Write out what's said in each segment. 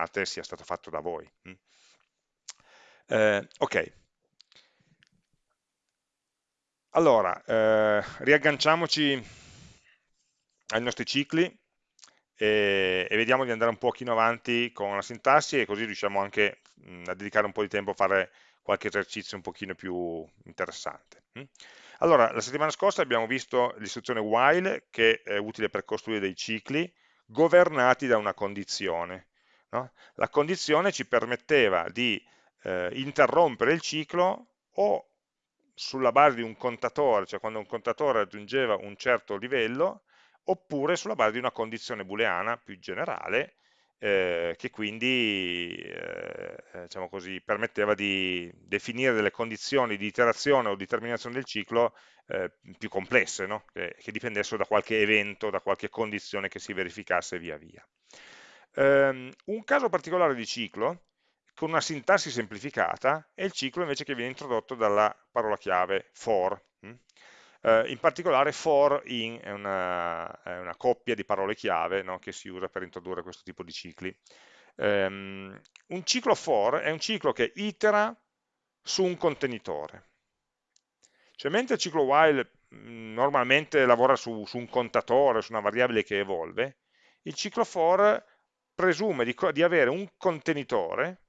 immaginate sia stato fatto da voi. Mm. Eh, ok, allora, eh, riagganciamoci ai nostri cicli e, e, vediamo di andare un pochino avanti con la sintassi e così riusciamo anche mh, mm, a dedicare un po' di tempo a fare qualche esercizio un pochino più interessante. Mm. Allora, la settimana scorsa abbiamo visto l'istruzione while che è utile per costruire dei cicli governati da una condizione. No? La condizione ci permetteva di eh, interrompere il ciclo o sulla base di un contatore, cioè quando un contatore raggiungeva un certo livello, oppure sulla base di una condizione booleana più generale, eh, che quindi eh, diciamo così, permetteva di definire delle condizioni di iterazione o di terminazione del ciclo eh, più complesse, no? che, che, dipendessero da qualche evento, da qualche condizione che si verificasse via via. Um, un caso particolare di ciclo con una sintassi semplificata è il ciclo invece che viene introdotto dalla parola chiave for. Mm? Eh, in particolare for in è una, è una, coppia di parole chiave no, che si usa per introdurre questo tipo di cicli. Um, un ciclo for è un ciclo che itera su un contenitore. Cioè mentre il ciclo while mm, normalmente lavora su, su, un contatore, su una variabile che evolve, il ciclo for presume di, di avere un contenitore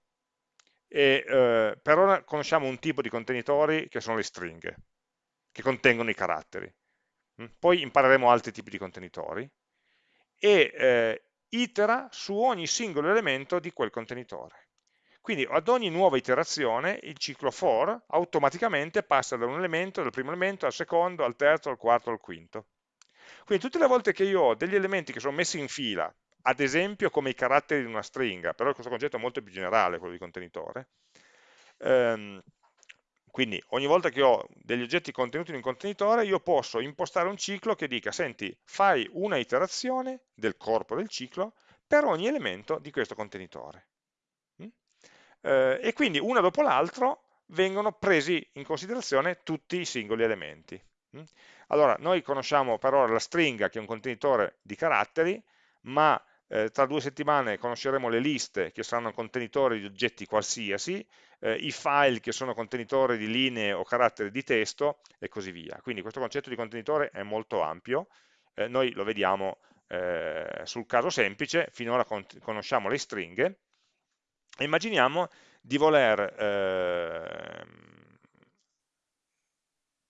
e eh, per ora conosciamo un tipo di contenitori che sono le stringhe, che contengono i caratteri. Mm? Poi impareremo altri tipi di contenitori e eh, itera su ogni singolo elemento di quel contenitore. Quindi ad ogni nuova iterazione il ciclo for automaticamente passa da un elemento, dal primo elemento al secondo, al terzo, al quarto, al quinto. Quindi tutte le volte che io ho degli elementi che sono messi in fila ad esempio come i caratteri di una stringa, però questo concetto è molto più generale, quello di contenitore. Ehm, quindi ogni volta che ho degli oggetti contenuti in un contenitore, io posso impostare un ciclo che dica, senti, fai una iterazione del corpo del ciclo per ogni elemento di questo contenitore. Mm? Eh, e quindi una dopo l'altro vengono presi in considerazione tutti i singoli elementi. Mm? Allora, noi conosciamo per ora la stringa che è un contenitore di caratteri, ma eh, tra due settimane conosceremo le liste che saranno contenitori di oggetti qualsiasi, eh, i file che sono contenitori di linee o caratteri di testo e così via. Quindi questo concetto di contenitore è molto ampio, eh, noi lo vediamo eh, sul caso semplice, finora con conosciamo le stringhe, e immaginiamo di voler ehm,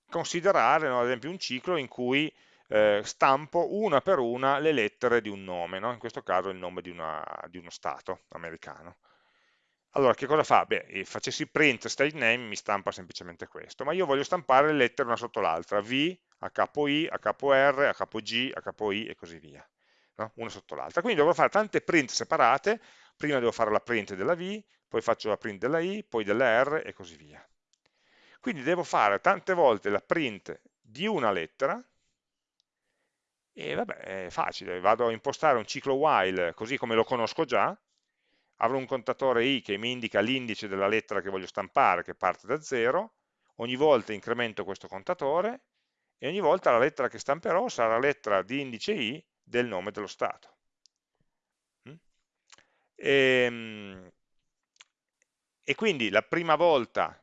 considerare no, ad esempio un ciclo in cui eh, stampo una per una le lettere di un nome, no? in questo caso il nome di, una, di, uno stato americano. Allora, che cosa fa? Beh, eh, facessi print state name mi stampa semplicemente questo, ma io voglio stampare le lettere una sotto l'altra, V, a capo I, a capo R, a capo G, a capo I e così via, no? una sotto l'altra. Quindi dovrò fare tante print separate, prima devo fare la print della V, poi faccio la print della I, poi della R e così via. Quindi devo fare tante volte la print di una lettera, e vabbè, è facile, vado a impostare un ciclo while così come lo conosco già, avrò un contatore i che mi indica l'indice della lettera che voglio stampare, che parte da 0, ogni volta incremento questo contatore e ogni volta la lettera che stamperò sarà la lettera di indice i del nome dello stato. Mm? E, ehm, e quindi la prima volta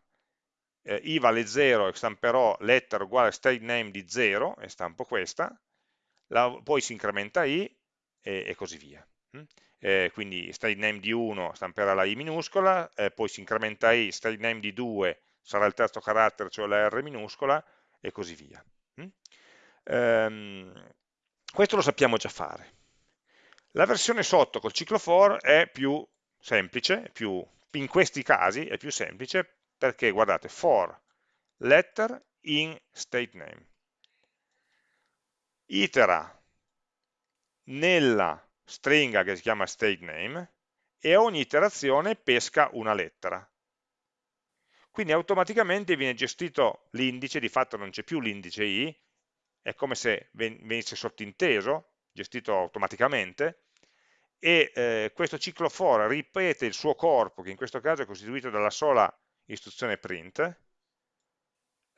eh, i vale 0 e stamperò lettera uguale state name di 0 e stampo questa, la, poi si incrementa i e, e così via. Mm? Eh, quindi state name di 1 stamperà la i minuscola, eh, poi si incrementa i, state name di 2 sarà il terzo carattere, cioè la r minuscola, e così via. Mm? Ehm, questo lo sappiamo già fare. La versione sotto col ciclo for è più semplice, più, in questi casi è più semplice, perché guardate, for letter in state name itera nella stringa che si chiama state name e ogni iterazione pesca una lettera. Quindi automaticamente viene gestito l'indice, di fatto non c'è più l'indice i, è come se venisse sottinteso, gestito automaticamente, e eh, questo ciclo for ripete il suo corpo, che in questo caso è costituito dalla sola istruzione print,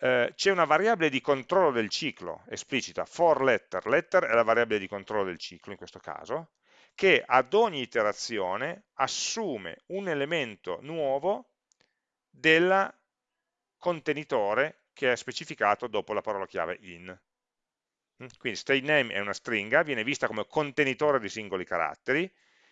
eh, c'è una variabile di controllo del ciclo esplicita, for letter, letter è la variabile di controllo del ciclo in questo caso, che ad ogni iterazione assume un elemento nuovo del contenitore che è specificato dopo la parola chiave in. Mm? Quindi state name è una stringa, viene vista come contenitore di singoli caratteri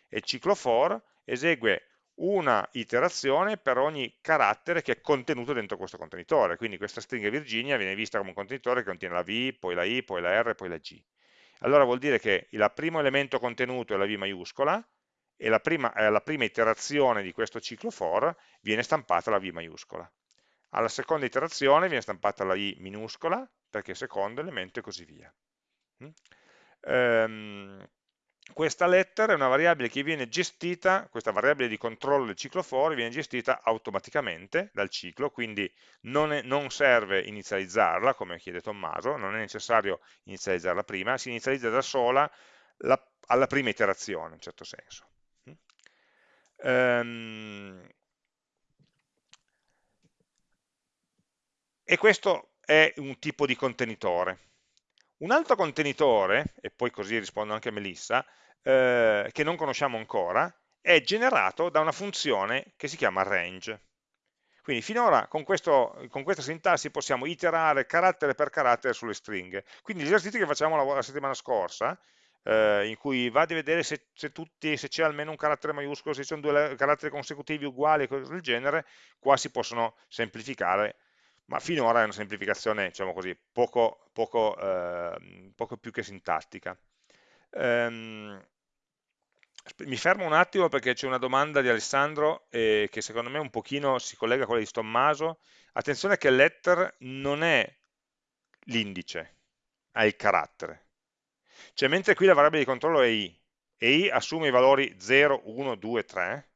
e il ciclo for esegue una iterazione per ogni carattere che è contenuto dentro questo contenitore. Quindi questa stringa Virginia viene vista come un contenitore che contiene la V, poi la I, poi la R, poi la G. Allora vuol dire che il primo elemento contenuto è la V maiuscola e la prima, eh, la prima iterazione di questo ciclo for viene stampata la V maiuscola. Alla seconda iterazione viene stampata la I minuscola perché è il secondo elemento e così via. Mm? Ehm, questa letter è una variabile che viene gestita, questa variabile di controllo del ciclo for viene gestita automaticamente dal ciclo, quindi non, è, non serve inizializzarla, come chiede Tommaso, non è necessario inizializzarla prima, si inizializza da sola la, alla prima iterazione, in certo senso. Um, e questo è un tipo di contenitore. Un altro contenitore, e poi così rispondo anche a Melissa, eh, che non conosciamo ancora, è generato da una funzione che si chiama range. Quindi finora con, questo, con questa sintassi possiamo iterare carattere per carattere sulle stringhe. Quindi gli esercizi che facciamo la, la settimana scorsa, eh, in cui va a vedere se, se c'è almeno un carattere maiuscolo, se ci sono due caratteri consecutivi uguali cose del genere, qua si possono semplificare ma finora è una semplificazione, diciamo così, poco, poco, eh, poco più che sintattica. Um, mi fermo un attimo perché c'è una domanda di Alessandro eh, che secondo me un pochino si collega a quella di Tommaso. Attenzione che letter non è l'indice, è il carattere. Cioè mentre qui la variabile di controllo è i, e i assume i valori 0, 1, 2, 3,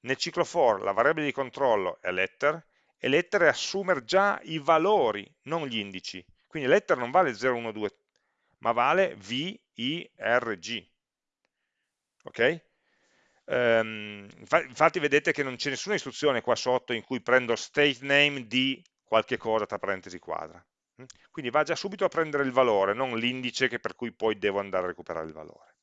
nel ciclo for la variabile di controllo è letter e letter è assumere già i valori, non gli indici. Quindi letter non vale 0, 1, 2, ma vale V, I, R, G. Ok? Um, infatti vedete che non c'è nessuna istruzione qua sotto in cui prendo state name di qualche cosa tra parentesi quadra. Mm? Quindi va già subito a prendere il valore, non l'indice per cui poi devo andare a recuperare il valore.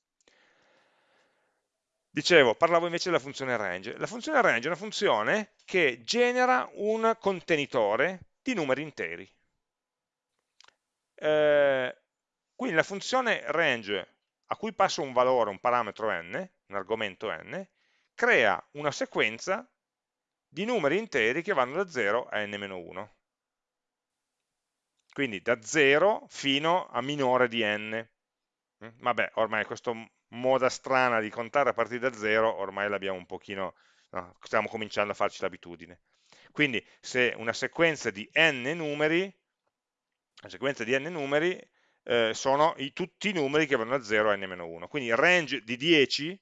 Dicevo, parlavo invece della funzione range. La funzione range è una funzione che genera un contenitore di numeri interi. Eh, quindi la funzione range a cui passo un valore, un parametro n, un argomento n, crea una sequenza di numeri interi che vanno da 0 a n-1. Quindi da 0 fino a minore di n. Mm, vabbè, ormai questo moda strana di contare a partire da 0, ormai l'abbiamo un pochino, no, stiamo cominciando a farci l'abitudine. Quindi se una sequenza di n numeri, una sequenza di n numeri eh, sono i, tutti i numeri che vanno da 0 a n-1. Quindi il range di 10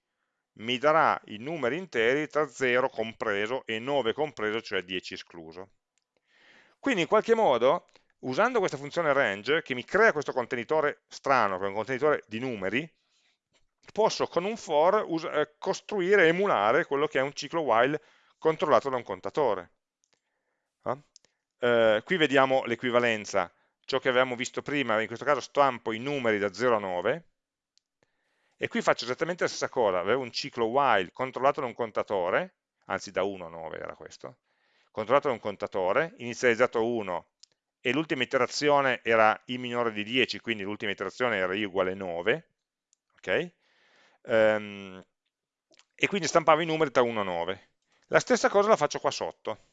mi darà i numeri interi tra 0 compreso e 9 compreso, cioè 10 escluso. Quindi in qualche modo, usando questa funzione range, che mi crea questo contenitore strano, che è un contenitore di numeri, posso con un for eh, costruire, emulare quello che è un ciclo while controllato da un contatore. Eh? Eh, qui vediamo l'equivalenza, ciò che avevamo visto prima, in questo caso stampo i numeri da 0 a 9, e qui faccio esattamente la stessa cosa, avevo un ciclo while controllato da un contatore, anzi da 1 a 9 era questo, controllato da un contatore, inizializzato a 1 e l'ultima iterazione era i minore di 10, quindi l'ultima iterazione era i uguale 9, ok? Ehm, e quindi stampavo i numeri da 1 a 9. La stessa cosa la faccio qua sotto.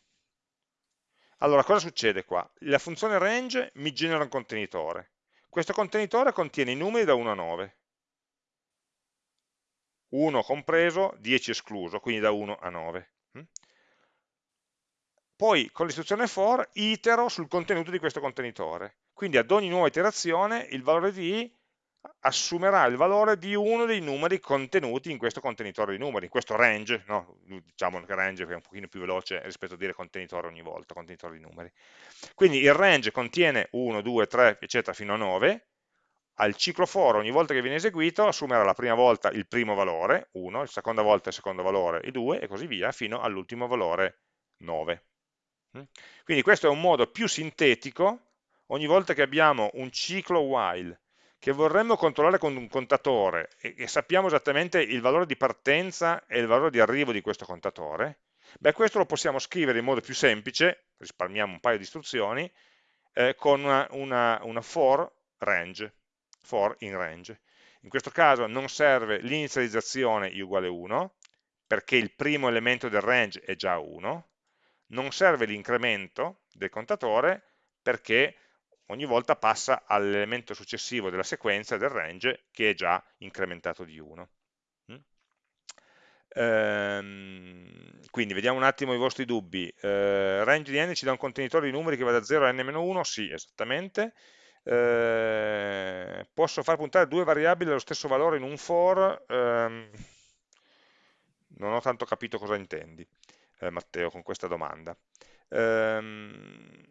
Allora, cosa succede qua? La funzione range mi genera un contenitore. Questo contenitore contiene i numeri da 1 a 9. 1 compreso, 10 escluso, quindi da 1 a 9. Mm? Poi con l'istruzione for itero sul contenuto di questo contenitore. Quindi ad ogni nuova iterazione il valore di i assumerà il valore di uno dei numeri contenuti in questo contenitore di numeri, in questo range, no? diciamo che range è un pochino più veloce rispetto a dire contenitore ogni volta, contenitore di numeri. Quindi il range contiene 1, 2, 3, eccetera, fino a 9, al ciclo for ogni volta che viene eseguito assumerà la prima volta il primo valore, 1, la seconda volta il secondo valore, il 2, e così via, fino all'ultimo valore 9. Mm? Quindi questo è un modo più sintetico, ogni volta che abbiamo un ciclo while che vorremmo controllare con un contatore e, e sappiamo esattamente il valore di partenza e il valore di arrivo di questo contatore, beh questo lo possiamo scrivere in modo più semplice, risparmiamo un paio di istruzioni, eh, con una, una, una for range, for in range. In questo caso non serve l'inizializzazione i uguale 1, perché il primo elemento del range è già 1, non serve l'incremento del contatore perché ogni volta passa all'elemento successivo della sequenza del range che è già incrementato di 1. Mm? Ehm, quindi vediamo un attimo i vostri dubbi. Eh, range di n ci dà un contenitore di numeri che va da 0 a n-1? Sì, esattamente. Eh, posso far puntare due variabili allo stesso valore in un for? Ehm, non ho tanto capito cosa intendi, eh, Matteo, con questa domanda. Ehm,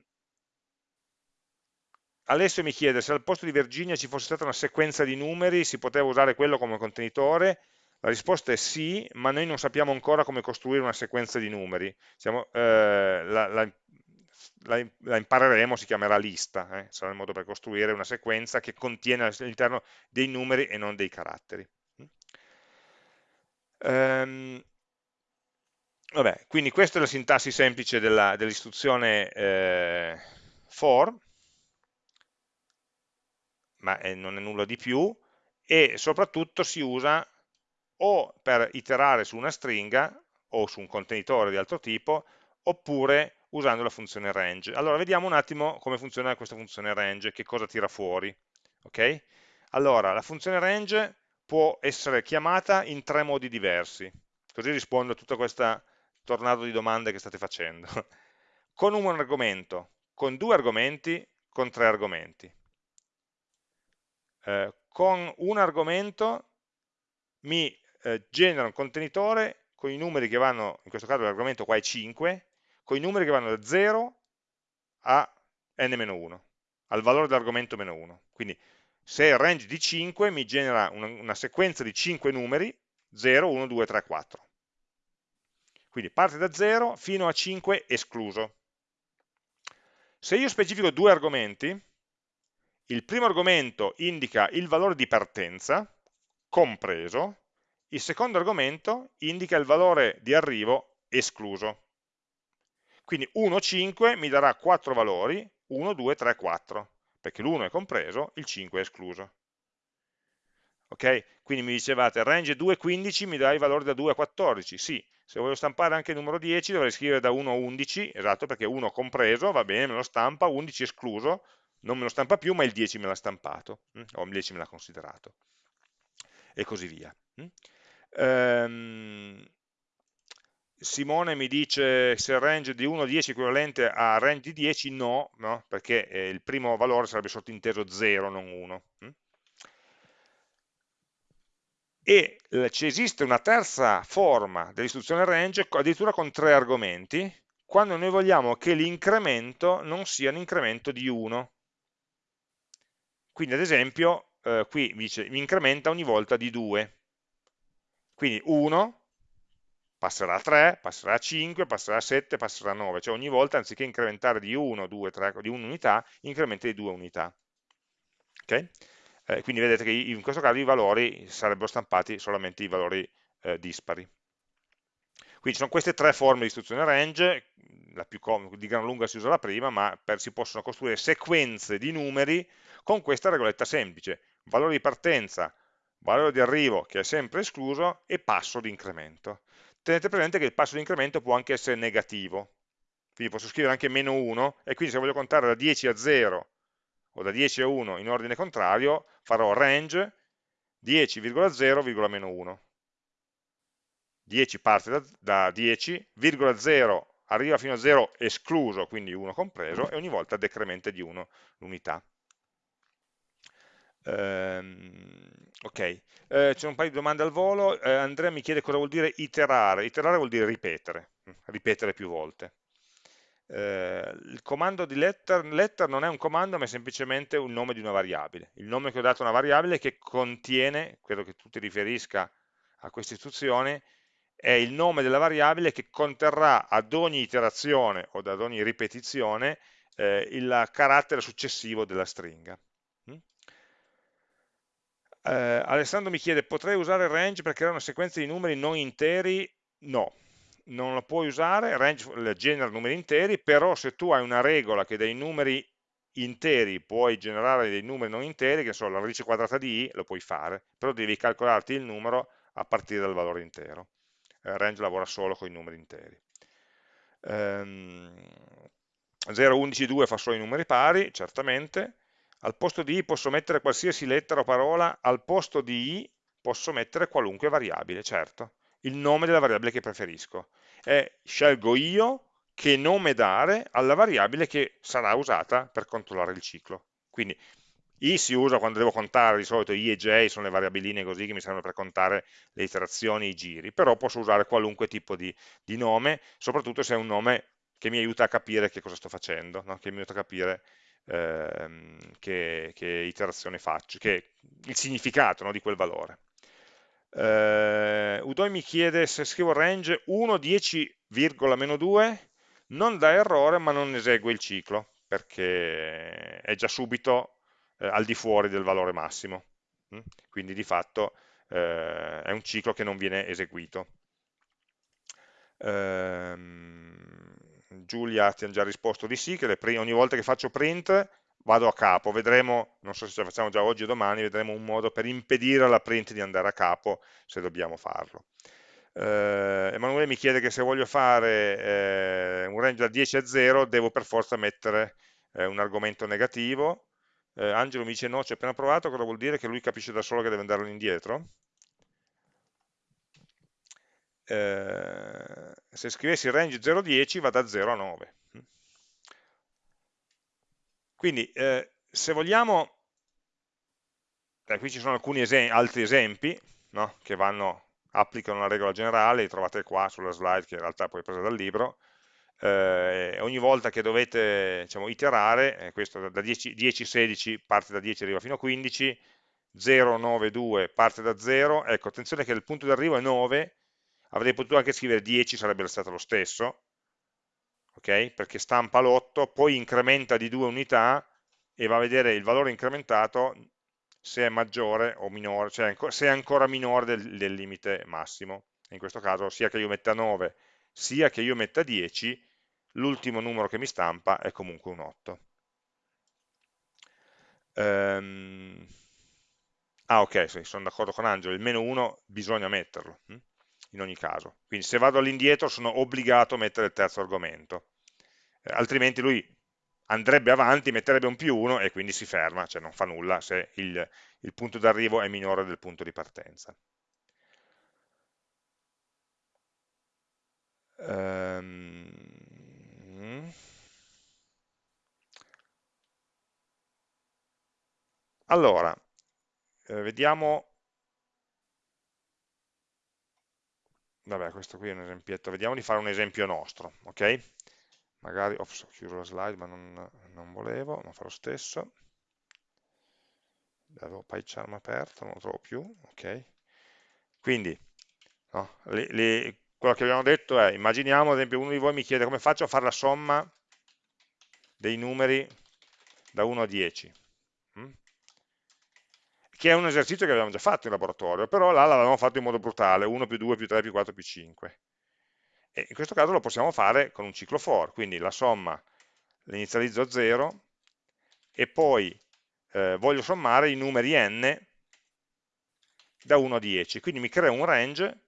Alessio mi chiede se al posto di Virginia ci fosse stata una sequenza di numeri, si poteva usare quello come contenitore? La risposta è sì, ma noi non sappiamo ancora come costruire una sequenza di numeri. Siamo, eh, la, la, la, impareremo, si chiamerà lista, eh? sarà il modo per costruire una sequenza che contiene all'interno dei numeri e non dei caratteri. Um, vabbè, quindi questa è la sintassi semplice dell'istruzione dell eh, for, ma è, non è nulla di più, e soprattutto si usa o per iterare su una stringa o su un contenitore di altro tipo, oppure usando la funzione range. Allora, vediamo un attimo come funziona questa funzione range, che cosa tira fuori. Okay? Allora, la funzione range può essere chiamata in tre modi diversi, così rispondo a tutta questa tornado di domande che state facendo. con un argomento, con due argomenti, con tre argomenti. Eh, con un argomento mi eh, genera un contenitore con i numeri che vanno, in questo caso l'argomento qua è 5, con i numeri che vanno da 0 a n-1, al valore dell'argomento meno 1. Quindi se il range di 5 mi genera una, una sequenza di 5 numeri, 0, 1, 2, 3, 4. Quindi parte da 0 fino a 5 escluso. Se io specifico due argomenti, il primo argomento indica il valore di partenza, compreso, il secondo argomento indica il valore di arrivo escluso. Quindi 1, 5 mi darà 4 valori, 1, 2, 3, 4, perché l'1 è compreso, il 5 è escluso. Ok? Quindi mi dicevate range 2, 15 mi dà i valori da 2 a 14, sì, se voglio stampare anche il numero 10 dovrei scrivere da 1 a 11, esatto, perché 1 compreso, va bene, me lo stampa, 11 escluso, non me lo stampa più, ma il 10 me l'ha stampato, hm? o il 10 me l'ha considerato, e così via. Hm? Ehm, Simone mi dice se il range di 1 a 10 è equivalente a range di 10, no, no perché eh, il primo valore sarebbe sottinteso 0, non 1. Hm? E ci esiste una terza forma dell'istruzione range, addirittura con tre argomenti, quando noi vogliamo che l'incremento non sia un incremento di 1. Quindi ad esempio, eh, qui mi dice mi incrementa ogni volta di 2. Quindi 1 passerà a 3, passerà a 5, passerà a 7, passerà a 9, cioè ogni volta anziché incrementare di 1, 2, 3, di un'unità, incrementa di 2 unità. Okay? Eh, quindi vedete che in questo caso i valori sarebbero stampati solamente i valori eh, dispari. Quindi sono queste tre forme di istruzione range, la più di gran lunga si usa la prima, ma per, si possono costruire sequenze di numeri con questa regoletta semplice, valore di partenza, valore di arrivo che è sempre escluso e passo di incremento. Tenete presente che il passo di incremento può anche essere negativo, quindi posso scrivere anche meno 1 e quindi se voglio contare da 10 a 0 o da 10 a 1 in ordine contrario farò range 10,0,1 10 parte da, da 10, 0 arriva fino a 0 escluso, quindi 1 compreso, e ogni volta decrementa di 1 l'unità. Ehm, ok, eh, c'è un paio di domande al volo. Eh, Andrea mi chiede cosa vuol dire iterare. Iterare vuol dire ripetere, ripetere più volte. Eh, il comando di letter, letter non è un comando, ma è semplicemente un nome di una variabile. Il nome che ho dato a una variabile che contiene, credo che tu ti riferisca a questa istruzione, è il nome della variabile che conterrà ad ogni iterazione o ad ogni ripetizione eh, il carattere successivo della stringa. Eh, Alessandro mi chiede, potrei usare range per creare una sequenza di numeri non interi? No, non lo puoi usare, range genera numeri interi, però se tu hai una regola che dei numeri interi puoi generare dei numeri non interi, che sono la radice quadrata di i, lo puoi fare, però devi calcolarti il numero a partire dal valore intero. Eh, range lavora solo con i numeri interi. Um, 0, 11, 2 fa solo i numeri pari, certamente. Al posto di i posso mettere qualsiasi lettera o parola, al posto di i posso mettere qualunque variabile, certo. Il nome della variabile che preferisco. E scelgo io che nome dare alla variabile che sarà usata per controllare il ciclo. Quindi i si usa quando devo contare, di solito i e j sono le variabiline così che mi servono per contare le iterazioni, i giri, però posso usare qualunque tipo di, di nome, soprattutto se è un nome che mi aiuta a capire che cosa sto facendo, no? che mi aiuta a capire ehm, che, che, iterazione faccio, che il significato no? di quel valore. Eh, Udoi mi chiede se scrivo range 1, 10, meno 2, non dà errore ma non esegue il ciclo perché è già subito eh, al di fuori del valore massimo mm? quindi di fatto eh, è un ciclo che non viene eseguito ehm, Giulia ti ha già risposto di sì che ogni volta che faccio print vado a capo, vedremo, non so se ce la facciamo già oggi o domani, vedremo un modo per impedire alla print di andare a capo se dobbiamo farlo eh, Emanuele mi chiede che se voglio fare eh, un range da 10 a 0 devo per forza mettere eh, un argomento negativo. Eh, Angelo mi dice no, ci ho appena provato, cosa vuol dire che lui capisce da solo che deve andare indietro? Eh, se scrivessi range 0-10 va da 0 a 9. Quindi eh, se vogliamo, qui ci sono alcuni esem altri esempi no? che vanno applicano la regola generale, li trovate qua sulla slide che in realtà poi è presa dal libro, eh, ogni volta che dovete diciamo, iterare, eh, questo da 10, 10, 16 parte da 10 arriva fino a 15, 0, 9, 2 parte da 0, ecco attenzione che il punto di arrivo è 9, avrei potuto anche scrivere 10, sarebbe stato lo stesso, ok? Perché stampa l'8, poi incrementa di 2 unità e va a vedere il valore incrementato se è maggiore o minore, cioè se è ancora minore del, del limite massimo. In questo caso sia che io metta 9 sia che io metta 10, l'ultimo numero che mi stampa è comunque un 8. Um, ehm, ah ok, sì, sono d'accordo con Angelo, il meno 1 bisogna metterlo, hm? In ogni caso. Quindi se vado all'indietro sono obbligato a mettere il terzo argomento, eh, altrimenti lui andrebbe avanti, metterebbe un più 1 e quindi si ferma, cioè non fa nulla se il, il punto d'arrivo è minore del punto di partenza. Um, allora, eh, vediamo, vabbè questo qui è un esempietto, vediamo di fare un esempio nostro, ok? magari, ops, ho chiuso la slide ma non, non volevo, ma fa lo stesso, avevo PyCharm aperto, non lo trovo più, ok, quindi no, le, le, quello che abbiamo detto è, immaginiamo ad esempio uno di voi mi chiede come faccio a fare la somma dei numeri da 1 a 10, hm? Che è un esercizio che abbiamo già fatto in laboratorio, però là l'avevamo fatto in modo brutale, 1 più 2 più 3 più 4 più 5. E in questo caso lo possiamo fare con un ciclo for, quindi la somma l'inizializzo a 0 e poi eh, voglio sommare i numeri n da 1 a 10, quindi mi crea un range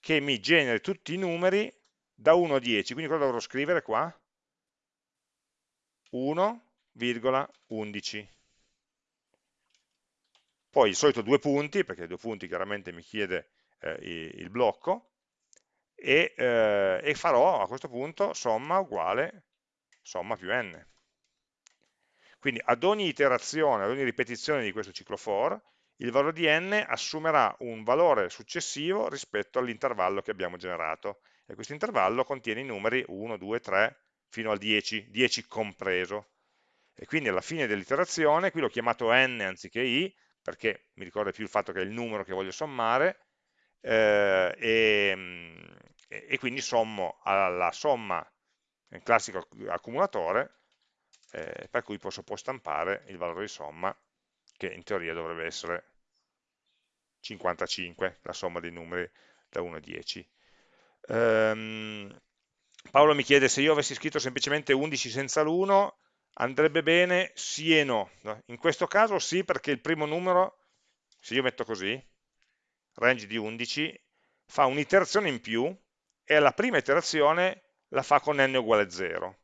che mi generi tutti i numeri da 1 a 10, quindi cosa dovrò scrivere qua? 1,11 poi il solito due punti, perché due punti chiaramente mi chiede eh, il blocco, e, eh, e farò a questo punto somma uguale somma più n. Quindi ad ogni iterazione, ad ogni ripetizione di questo ciclo for, il valore di n assumerà un valore successivo rispetto all'intervallo che abbiamo generato. E questo intervallo contiene i numeri 1, 2, 3, fino al 10, 10 compreso. E quindi alla fine dell'iterazione, qui l'ho chiamato n anziché i, perché mi ricorda più il fatto che è il numero che voglio sommare, eh, e, e, quindi sommo alla somma, il classico accumulatore, eh, per cui posso poi stampare il valore di somma che in teoria dovrebbe essere 55, la somma dei numeri da 1 a 10. Um, Paolo mi chiede se io avessi scritto semplicemente 11 senza l'1, andrebbe bene sì e no. In questo caso sì perché il primo numero, se io metto così, range di 11, fa un'iterazione in più e alla prima iterazione la fa con n uguale 0.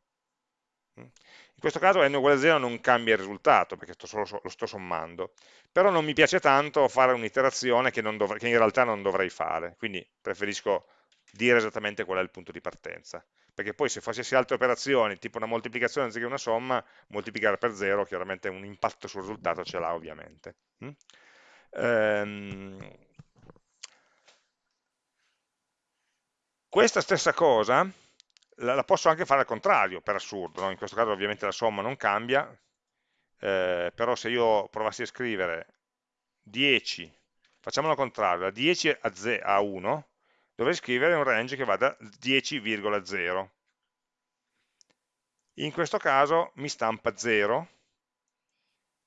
In questo caso n uguale 0 non cambia il risultato perché sto solo, lo sto sommando, però non mi piace tanto fare un'iterazione che, che in realtà non dovrei fare, quindi preferisco dire esattamente qual è il punto di partenza, perché poi se facessi altre operazioni, tipo una moltiplicazione anziché una somma, moltiplicare per 0 chiaramente un impatto sul risultato ce l'ha ovviamente. Mm? Ehm, questa stessa cosa la, la, posso anche fare al contrario, per assurdo, no? in questo caso ovviamente la somma non cambia, eh, però se io provassi a scrivere 10, facciamolo al contrario, da 10 a, a 1, dovrei scrivere un range che va da 10,0. In questo caso mi stampa 0,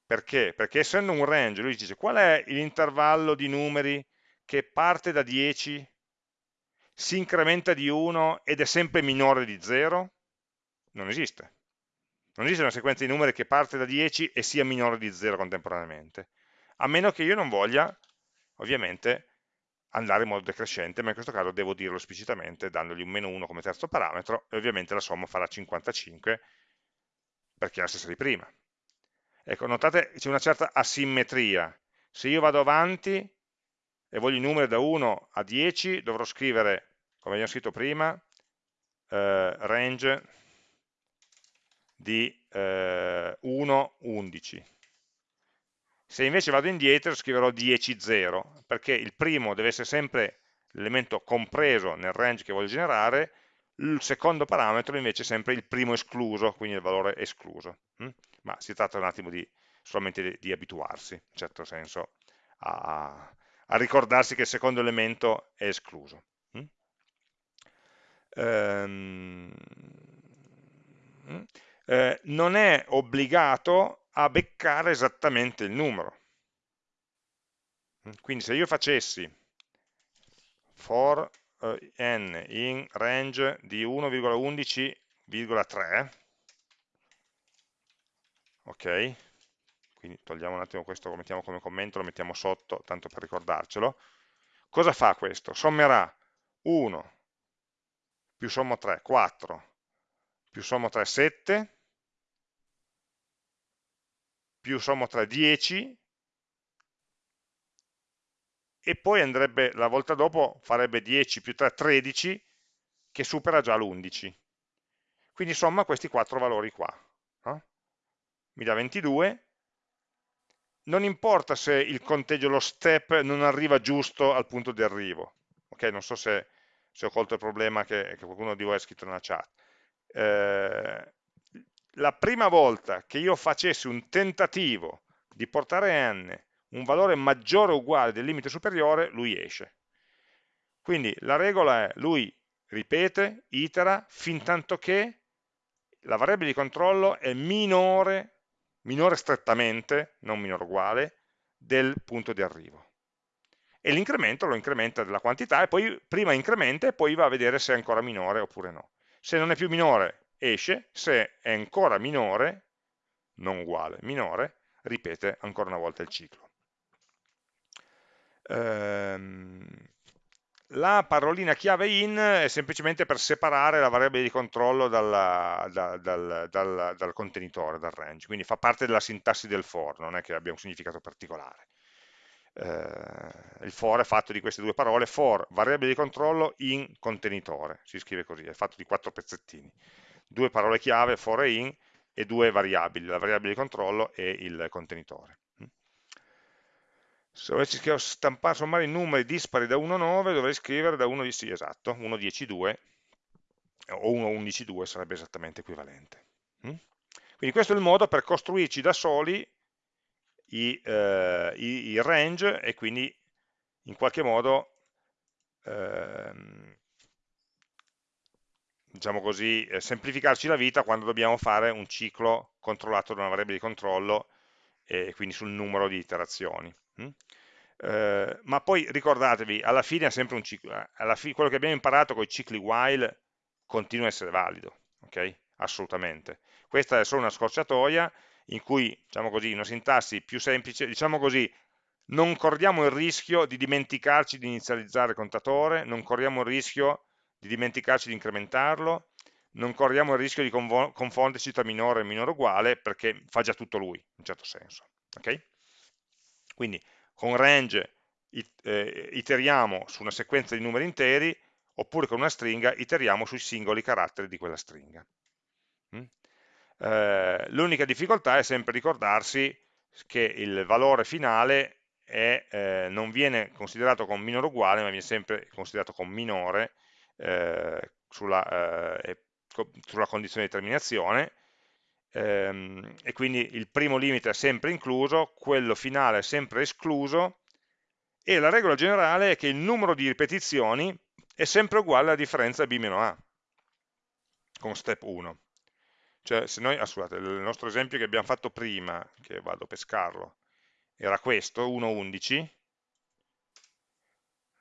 perché? Perché essendo un range, lui dice qual è l'intervallo di numeri che parte da 10 si incrementa di 1 ed è sempre minore di 0? Non esiste. Non esiste una sequenza di numeri che parte da 10 e sia minore di 0 contemporaneamente, a meno che io non voglia, ovviamente, andare in modo decrescente, ma in questo caso devo dirlo esplicitamente dandogli un meno 1 come terzo parametro e ovviamente la somma farà 55 perché è la stessa di prima. Ecco, notate c'è una certa asimmetria. Se io vado avanti e voglio i numeri da 1 a 10, dovrò scrivere come abbiamo scritto prima, eh, range di eh, 1, 11. Se invece vado indietro scriverò 10, 0, perché il primo deve essere sempre l'elemento compreso nel range che voglio generare, il secondo parametro invece è sempre il primo escluso, quindi il valore escluso. Hm? Ma si tratta un attimo di, solamente di, di abituarsi, in certo senso, a, a ricordarsi che il secondo elemento è escluso ehm, eh, non è obbligato a beccare esattamente il numero. Quindi se io facessi for eh, n in range di 1,11,3, ok, quindi togliamo un attimo questo, lo mettiamo come commento, lo mettiamo sotto, tanto per ricordarcelo, cosa fa questo? Sommerà 1 più sommo 3, 4, più sommo 3, 7, più sommo 3, 10, e poi andrebbe, la volta dopo, farebbe 10 più 3, 13, che supera già l'11. Quindi somma questi quattro valori qua. No? Mi dà 22, non importa se il conteggio, lo step, non arriva giusto al punto di arrivo. Ok, non so se se ho colto il problema che, che qualcuno di voi ha scritto nella chat. Eh, la prima volta che io facessi un tentativo di portare n un valore maggiore o uguale del limite superiore, lui esce. Quindi la regola è, lui ripete, itera, fin tanto che la variabile di controllo è minore, minore strettamente, non minore uguale, del punto di arrivo e l'incremento lo incrementa della quantità e poi prima incrementa e poi va a vedere se è ancora minore oppure no. Se non è più minore esce, se è ancora minore, non uguale, minore, ripete ancora una volta il ciclo. Ehm, la parolina chiave in è semplicemente per separare la variabile di controllo dalla, da, dal, dal, dal contenitore, dal range, quindi fa parte della sintassi del for, non è che abbia un significato particolare eh, il for è fatto di queste due parole, for variabile di controllo in contenitore, si scrive così, è fatto di quattro pezzettini, due parole chiave, for e in, e due variabili, la variabile di controllo e il contenitore. Se dovessi stampare, sommare i numeri dispari da 1 a 9, dovrei scrivere da 1 sì, esatto, 1 10 2 o 1 11 2 sarebbe esattamente equivalente. Quindi questo è il modo per costruirci da soli i, eh, i, i range e quindi in qualche modo ehm, diciamo così, eh, semplificarci la vita quando dobbiamo fare un ciclo controllato da una variabile di controllo e quindi sul numero di iterazioni. Mm? Eh, ma poi ricordatevi, alla fine è sempre un ciclo, eh, fine, quello che abbiamo imparato con i cicli while continua a essere valido, ok? Assolutamente. Questa è solo una scorciatoia in cui, diciamo così, una sintassi più semplice, diciamo così, non corriamo il rischio di dimenticarci di inizializzare il contatore, non corriamo il rischio di dimenticarci di incrementarlo, non corriamo il rischio di confonderci tra minore e minore uguale perché fa già tutto lui, in un certo senso. Okay? Quindi con range eh, iteriamo su una sequenza di numeri interi, oppure con una stringa iteriamo sui singoli caratteri di quella stringa. Mm? Eh, L'unica difficoltà è sempre ricordarsi che il valore finale è, eh, non viene considerato con minore uguale, ma viene sempre considerato con minore eh, sulla, eh, sulla, condizione di terminazione, ehm, e quindi il primo limite è sempre incluso, quello finale è sempre escluso, e la regola generale è che il numero di ripetizioni è sempre uguale alla differenza b-a, con step 1. Cioè, se noi, ah, scusate, il nostro esempio che abbiamo fatto prima, che vado a pescarlo, era questo, 1,11,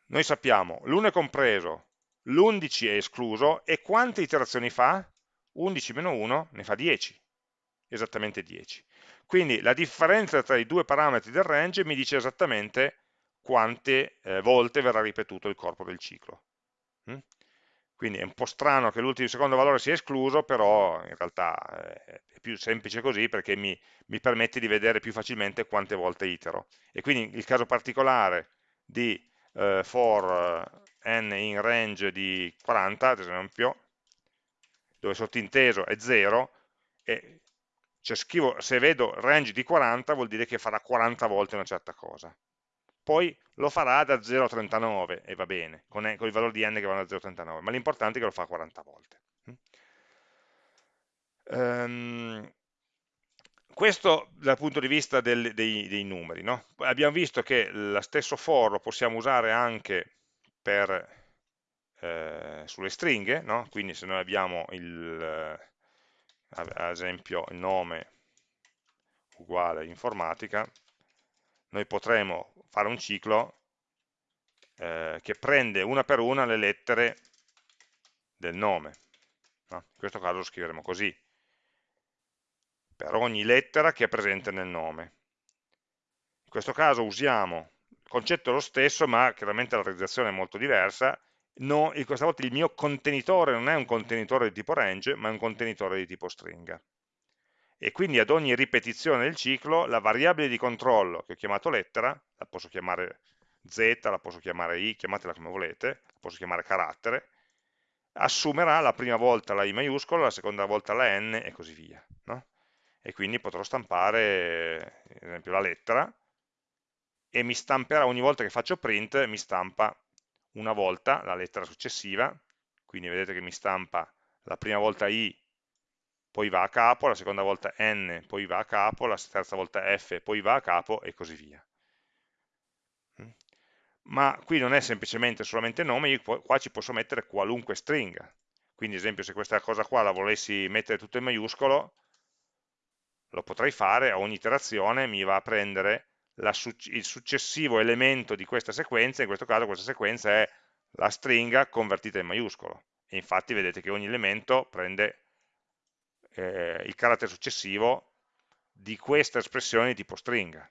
noi sappiamo l'1 è compreso, l'11 è escluso, e quante iterazioni fa? 11 meno 1 ne fa 10, esattamente 10. Quindi la differenza tra i due parametri del range mi dice esattamente quante eh, volte verrà ripetuto il corpo del ciclo. Mm? Quindi è un po' strano che l'ultimo secondo valore sia escluso, però in realtà eh, è più semplice così perché mi, mi, permette di vedere più facilmente quante volte itero. E quindi il caso particolare di eh, for n in range di 40, ad esempio, dove sottinteso è 0, e cioè scrivo, se vedo range di 40 vuol dire che farà 40 volte una certa cosa poi lo farà da 0 a 39 e va bene, con, con i valori di n che vanno da 0 a 39, ma l'importante è che lo fa 40 volte. Um, questo dal punto di vista del, dei, dei, numeri. No? Abbiamo visto che lo stesso for lo possiamo usare anche per, eh, sulle stringhe, no? quindi se noi abbiamo il, eh, ad esempio il nome uguale informatica, noi potremo fare un ciclo eh, che prende una per una le lettere del nome. No? In questo caso lo scriveremo così, per ogni lettera che è presente nel nome. In questo caso usiamo, concetto è lo stesso, ma chiaramente la realizzazione è molto diversa, no, questa volta il mio contenitore non è un contenitore di tipo range, ma è un contenitore di tipo stringa e quindi ad ogni ripetizione del ciclo la variabile di controllo che ho chiamato lettera, la posso chiamare z, la posso chiamare i, chiamatela come volete, la posso chiamare carattere, assumerà la prima volta la i maiuscola, la seconda volta la n e così via. No? E quindi potrò stampare, ad esempio, la lettera e mi stamperà ogni volta che faccio print, mi stampa una volta la lettera successiva, quindi vedete che mi stampa la prima volta i poi va a capo, la seconda volta n, poi va a capo, la terza volta f, poi va a capo e così via. Mm? Ma qui non è semplicemente solamente nome, io qua ci posso mettere qualunque stringa. Quindi ad esempio se questa cosa qua la volessi mettere tutto in maiuscolo, lo potrei fare, a ogni iterazione mi va a prendere la, il successivo elemento di questa sequenza, in questo caso questa sequenza è la stringa convertita in maiuscolo. E infatti vedete che ogni elemento prende eh, il carattere successivo di questa espressione di tipo stringa.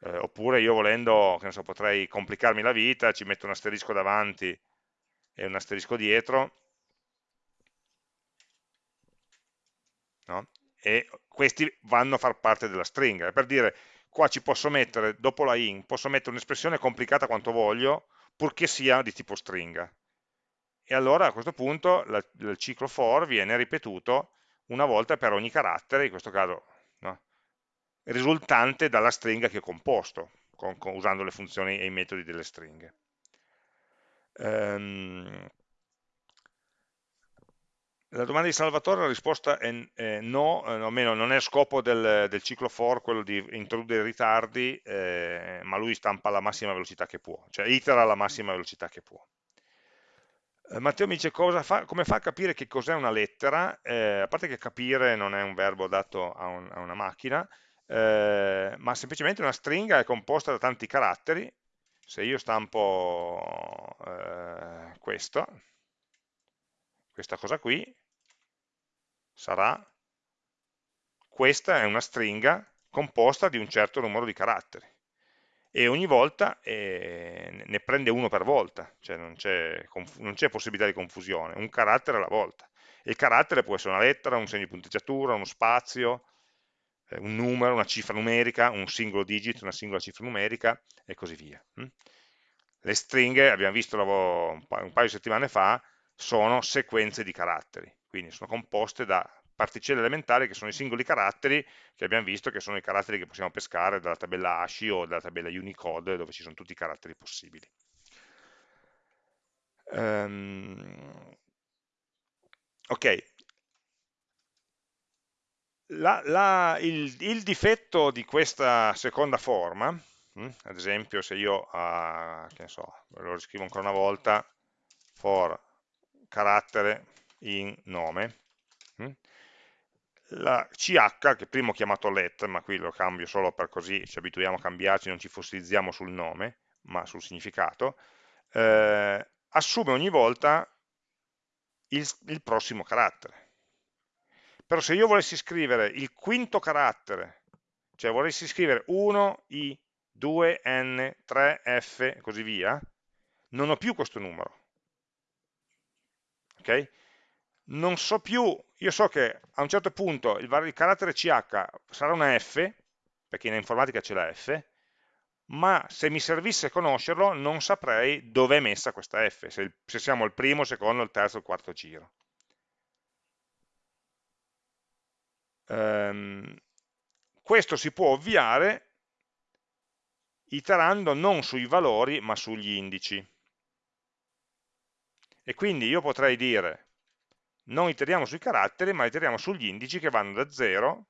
Eh, oppure io volendo, che ne so, potrei complicarmi la vita, ci metto un asterisco davanti e un asterisco dietro, no? e questi vanno a far parte della stringa. per dire, qua ci posso mettere, dopo la in, posso mettere un'espressione complicata quanto voglio, purché sia di tipo stringa e allora a questo punto la, il ciclo for viene ripetuto una volta per ogni carattere, in questo caso no, risultante dalla stringa che ho composto, con, con, usando le funzioni e i metodi delle stringhe. Um, la domanda di Salvatore, la risposta è, è no, eh, almeno non è scopo del, del, ciclo for quello di introdurre ritardi, eh, ma lui stampa alla massima velocità che può, cioè itera alla massima velocità che può. Eh, Matteo mi dice fa, come fa a capire che cos'è una lettera, eh, a parte che capire non è un verbo dato a, un, a una macchina, eh, ma semplicemente una stringa è composta da tanti caratteri, se io stampo eh, questo, questa cosa qui, sarà, questa è una stringa composta di un certo numero di caratteri e ogni volta eh, ne prende uno per volta, cioè non c'è possibilità di confusione, un carattere alla volta. Il carattere può essere una lettera, un segno di punteggiatura, uno spazio, eh, un numero, una cifra numerica, un singolo digit, una singola cifra numerica e così via. Hm? Le stringhe, abbiamo visto un paio di settimane fa, sono sequenze di caratteri, quindi sono composte da particelle elementari che sono i singoli caratteri che abbiamo visto che sono i caratteri che possiamo pescare dalla tabella ASCII o dalla tabella Unicode dove ci sono tutti i caratteri possibili. Um, ok, la, la, il, il, difetto di questa seconda forma, mh, hm, ad esempio se io, uh, che ne so, lo riscrivo ancora una volta, for carattere in nome, hm, la CH, che prima ho chiamato let, ma qui lo cambio solo per così ci abituiamo a cambiarci, non ci fossilizziamo sul nome, ma sul significato, eh, assume ogni volta il, il prossimo carattere. Però se io volessi scrivere il quinto carattere, cioè volessi scrivere 1, I, 2, N, 3, F e così via, non ho più questo numero. Ok? Non so più, io so che a un certo punto il, il carattere CH sarà una F, perché in informatica c'è la F, ma se mi servisse conoscerlo non saprei dove è messa questa F, se, se siamo al primo, il secondo, il terzo, il quarto giro. Um, questo si può ovviare iterando non sui valori ma sugli indici. E quindi io potrei dire non iteriamo sui caratteri, ma iteriamo sugli indici che vanno da 0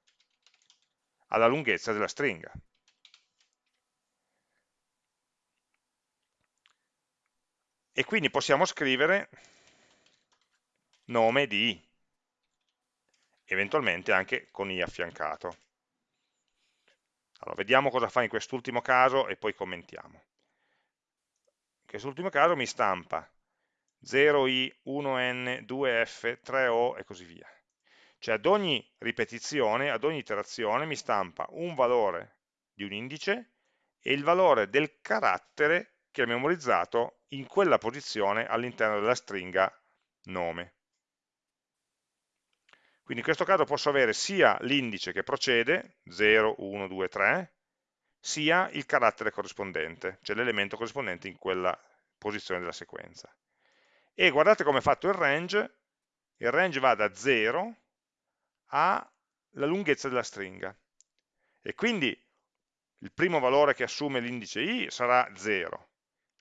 alla lunghezza della stringa. E quindi possiamo scrivere nome di i, eventualmente anche con i affiancato. Allora, vediamo cosa fa in quest'ultimo caso e poi commentiamo. In quest'ultimo caso mi stampa 0i, 1n, 2f, 3o e così via. Cioè ad ogni ripetizione, ad ogni iterazione mi stampa un valore di un indice e il valore del carattere che ha memorizzato in quella posizione all'interno della stringa nome. Quindi in questo caso posso avere sia l'indice che procede, 0, 1, 2, 3, sia il carattere corrispondente, cioè l'elemento corrispondente in quella posizione della sequenza e guardate come è fatto il range, il range va da 0 alla lunghezza della stringa. E quindi il primo valore che assume l'indice i sarà 0,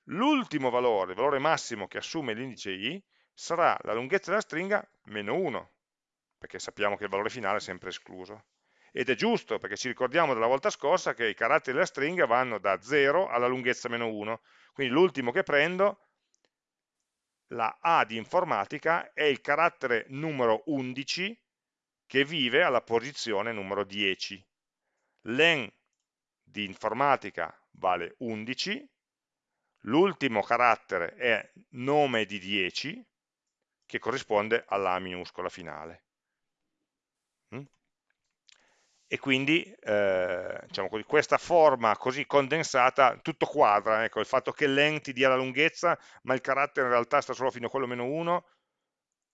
l'ultimo valore, il valore massimo che assume l'indice i sarà la lunghezza della stringa meno 1, perché sappiamo che il valore finale è sempre escluso. Ed è giusto, perché ci ricordiamo della volta scorsa che i caratteri della stringa vanno da 0 alla lunghezza meno 1, quindi l'ultimo che prendo la A di informatica è il carattere numero 11 che vive alla posizione numero 10. L'en di informatica vale 11, l'ultimo carattere è nome di 10, che corrisponde alla A minuscola finale e quindi eh, diciamo così, questa forma così condensata tutto quadra, ecco, il fatto che len ti dia la lunghezza ma il carattere in realtà sta solo fino a quello meno 1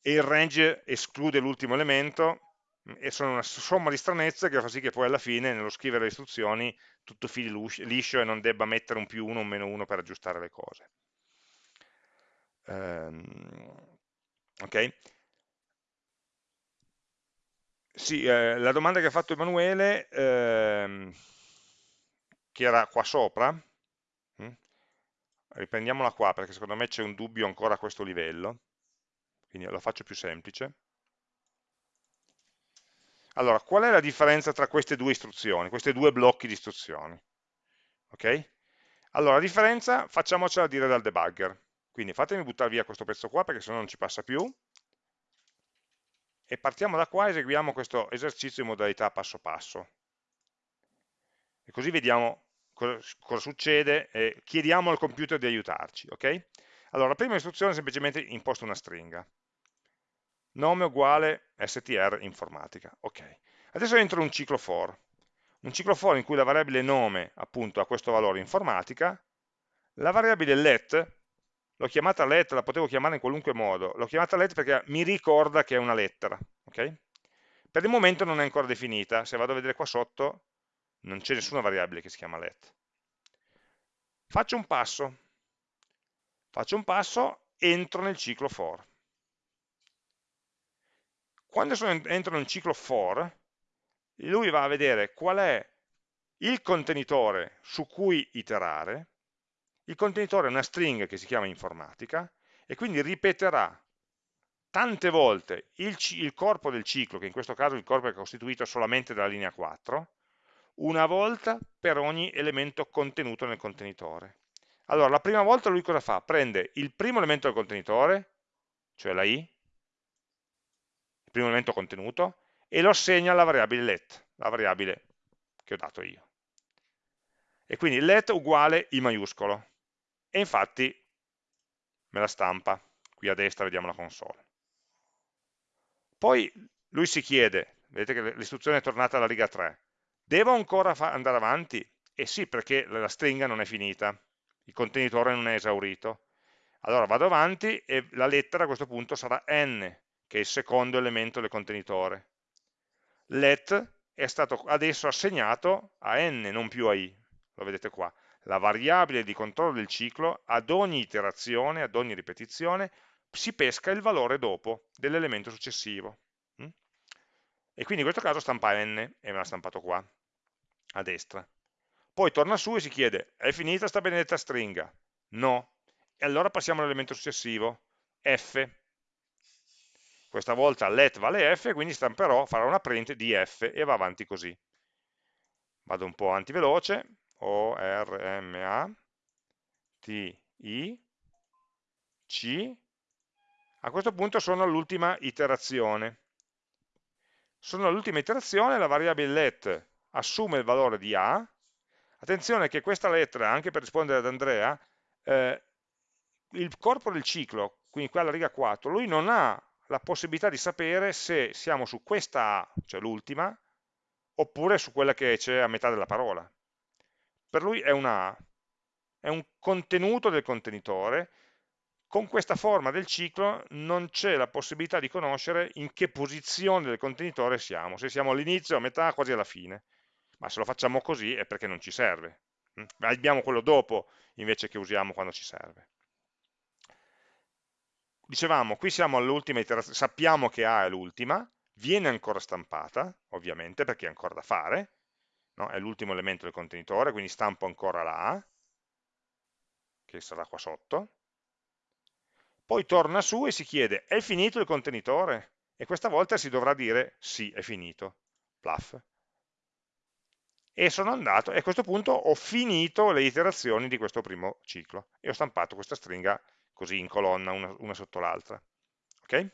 e il range esclude l'ultimo elemento mm, e sono una somma di stranezze che fa sì che poi alla fine nello scrivere le istruzioni tutto fili liscio e non debba mettere un più 1 o un meno 1 per aggiustare le cose. Um, ok? Sì, eh, la domanda che ha fatto Emanuele, ehm, che era qua sopra, hm? riprendiamola qua perché secondo me c'è un dubbio ancora a questo livello, quindi lo faccio più semplice. Allora, qual è la differenza tra queste due istruzioni, questi due blocchi di istruzioni? Ok? Allora, la differenza facciamocela dire dal debugger. Quindi fatemi buttare via questo pezzo qua perché sennò non ci passa più e partiamo da qua e eseguiamo questo esercizio in modalità passo passo. E così vediamo cosa, cosa succede e chiediamo al computer di aiutarci. ok? Allora, la prima istruzione semplicemente imposto una stringa. Nome uguale str informatica. Ok. Adesso entro un ciclo for. Un ciclo for in cui la variabile nome appunto ha questo valore informatica, la variabile let, l'ho chiamata let, la potevo chiamare in qualunque modo, l'ho chiamata let perché mi ricorda che è una lettera. ok? Per il momento non è ancora definita, se vado a vedere qua sotto non c'è nessuna variabile che si chiama let. Faccio un passo, faccio un passo, entro nel ciclo for. Quando sono, entro nel ciclo for, lui va a vedere qual è il contenitore su cui iterare, il contenitore è una string che si chiama informatica, e quindi ripeterà tante volte il, il, corpo del ciclo, che in questo caso il corpo è costituito solamente dalla linea 4, una volta per ogni elemento contenuto nel contenitore. Allora, la prima volta lui cosa fa? Prende il primo elemento del contenitore, cioè la i, il primo elemento contenuto, e lo assegna alla variabile let, la variabile che ho dato io. E quindi let uguale i maiuscolo. E infatti me la stampa. Qui a destra vediamo la console. Poi lui si chiede, vedete che l'istruzione è tornata alla riga 3, devo ancora andare avanti? Eh sì, perché la stringa non è finita, il contenitore non è esaurito. Allora vado avanti e la lettera a questo punto sarà n, che è il secondo elemento del contenitore. Let è stato adesso assegnato a n, non più a i, lo vedete qua. La variabile di controllo del ciclo, ad ogni iterazione, ad ogni ripetizione, si pesca il valore dopo dell'elemento successivo. Mm? E quindi in questo caso stampa n, e me l'ha stampato qua, a destra. Poi torna su e si chiede, è finita sta benedetta stringa? No. E allora passiamo all'elemento successivo, f. Questa volta let vale f, quindi stamperò, farò una print di f e va avanti così. Vado un po' avanti veloce, O, R, M, A, T, I, C, a questo punto sono all'ultima iterazione. Sono all'ultima iterazione, la variabile let assume il valore di A. Attenzione che questa lettera, anche per rispondere ad Andrea, eh, il corpo del ciclo, quindi qua alla riga 4, lui non ha la possibilità di sapere se siamo su questa A, cioè l'ultima, oppure su quella che c'è a metà della parola. Per lui è una A, è un contenuto del contenitore con questa forma del ciclo non c'è la possibilità di conoscere in che posizione del contenitore siamo, se siamo all'inizio, a metà, quasi alla fine. Ma se lo facciamo così è perché non ci serve. Mm? Abbiamo quello dopo invece che usiamo quando ci serve. Dicevamo, qui siamo all'ultima iterazione, sappiamo che A è l'ultima, viene ancora stampata, ovviamente, perché è ancora da fare, no? è l'ultimo elemento del contenitore, quindi stampo ancora la A, che sarà qua sotto, poi torna su e si chiede è finito il contenitore? E questa volta si dovrà dire sì, è finito, plaf. E sono andato, e a questo punto ho finito le iterazioni di questo primo ciclo e ho stampato questa stringa così in colonna, una, una sotto l'altra. Okay?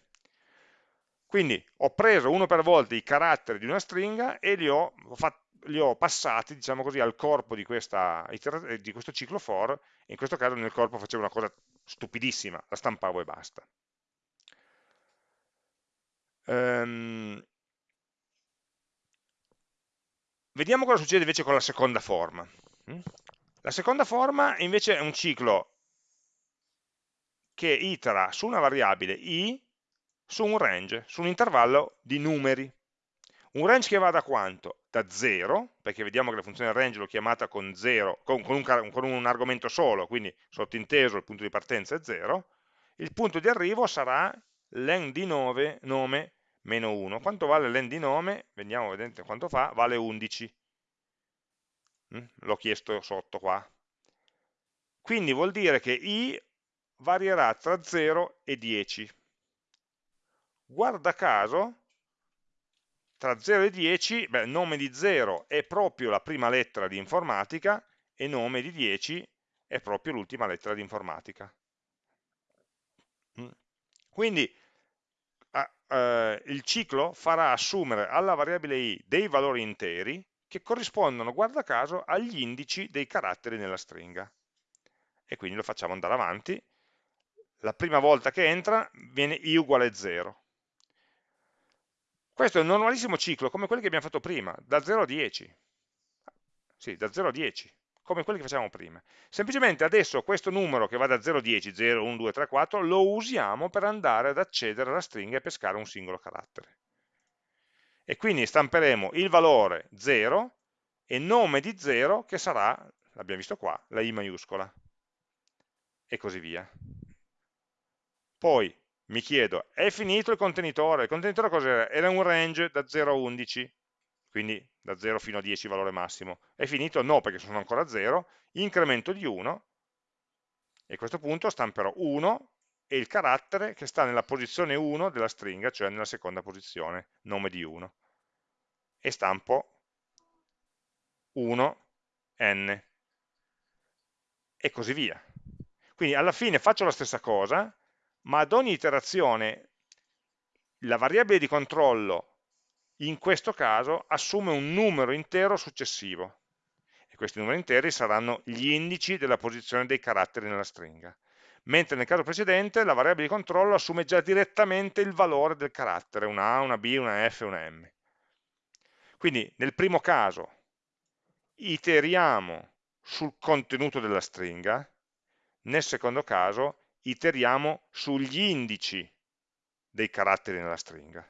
Quindi ho preso uno per volta i caratteri di una stringa e li ho, li ho passati diciamo così, al corpo di, questa, di questo ciclo for, e in questo caso nel corpo facevo una cosa stupidissima, la stampavo e basta. Um, vediamo cosa succede invece con la seconda forma. Mm? La seconda forma invece è un ciclo che itera su una variabile i su un range, su un intervallo di numeri. Un range che va da quanto? Da 0, perché vediamo che la funzione range l'ho chiamata con, 0, con, con, un, con, un, argomento solo, quindi sottinteso il punto di partenza è 0, il punto di arrivo sarà len di nome, nome meno 1. Quanto vale len di nome? Vediamo vedete quanto fa, vale 11. Mm? L'ho chiesto sotto qua. Quindi vuol dire che i varierà tra 0 e 10. Guarda caso, tra 0 e 10, beh, nome di 0 è proprio la prima lettera di informatica e nome di 10 è proprio l'ultima lettera di informatica. Mm. Quindi eh, il ciclo farà assumere alla variabile i dei valori interi, che corrispondono, guarda caso, agli indici dei caratteri nella stringa. E quindi lo facciamo andare avanti. La prima volta che entra viene i uguale 0. Questo è un normalissimo ciclo, come quelli che abbiamo fatto prima, da 0 a 10. Sì, da 0 a 10, come quelli che facevamo prima. Semplicemente adesso questo numero che va da 0 a 10, 0, 1, 2, 3, 4, lo usiamo per andare ad accedere alla stringa e pescare un singolo carattere e quindi stamperemo il valore 0 e nome di 0 che sarà, l'abbiamo visto qua, la I maiuscola e così via. Poi mi chiedo, è finito il contenitore? Il contenitore cos'era? Era un range da 0 a 11, quindi da 0 fino a 10 valore massimo. È finito? No, perché sono ancora 0, incremento di 1 e a questo punto stamperò 1 e il carattere che sta nella posizione 1 della stringa, cioè nella seconda posizione, nome di 1. E stampo 1, n, e così via. Quindi alla fine faccio la stessa cosa, ma ad ogni iterazione la variabile di controllo in questo caso assume un numero intero successivo e questi numeri interi saranno gli indici della posizione dei caratteri nella stringa mentre nel caso precedente la variabile di controllo assume già direttamente il valore del carattere, una A, una B, una F, una M. Quindi nel primo caso iteriamo sul contenuto della stringa, nel secondo caso iteriamo sugli indici dei caratteri nella stringa.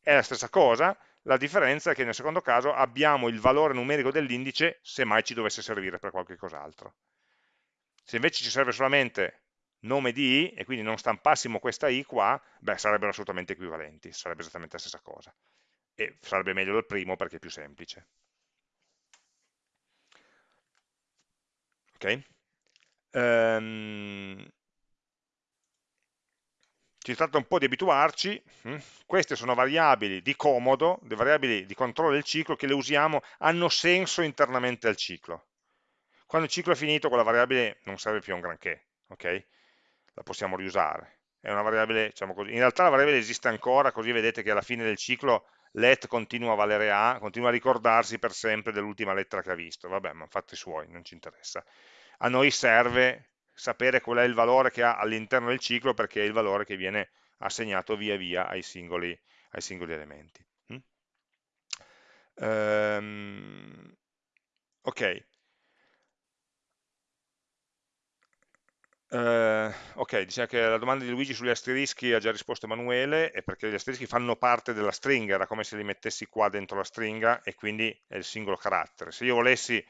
È la stessa cosa, la differenza è che nel secondo caso abbiamo il valore numerico dell'indice se mai ci dovesse servire per qualche cos'altro. Se invece ci serve solamente nome di i, e quindi non stampassimo questa i qua, beh, sarebbero assolutamente equivalenti, sarebbe esattamente la stessa cosa. E sarebbe meglio del primo perché è più semplice. Ok? Um, ci tratta un po' di abituarci, hm? queste sono variabili di comodo, le variabili di controllo del ciclo che le usiamo, hanno senso internamente al ciclo. Quando il ciclo è finito, quella variabile non serve più a un granché, ok? La possiamo riusare. Diciamo. In realtà la variabile esiste ancora, così vedete che alla fine del ciclo let continua a valere A, continua a ricordarsi per sempre dell'ultima lettera che ha visto. Vabbè, ma fatti suoi, non ci interessa. A noi serve sapere qual è il valore che ha all'interno del ciclo perché è il valore che viene assegnato via via ai singoli, ai singoli elementi. Mm? Um, ok, Uh, ok, diciamo che la domanda di Luigi sugli asterischi ha già risposto Emanuele, è perché gli asterischi fanno parte della stringa, era come se li mettessi qua dentro la stringa e quindi è il singolo carattere. Se io volessi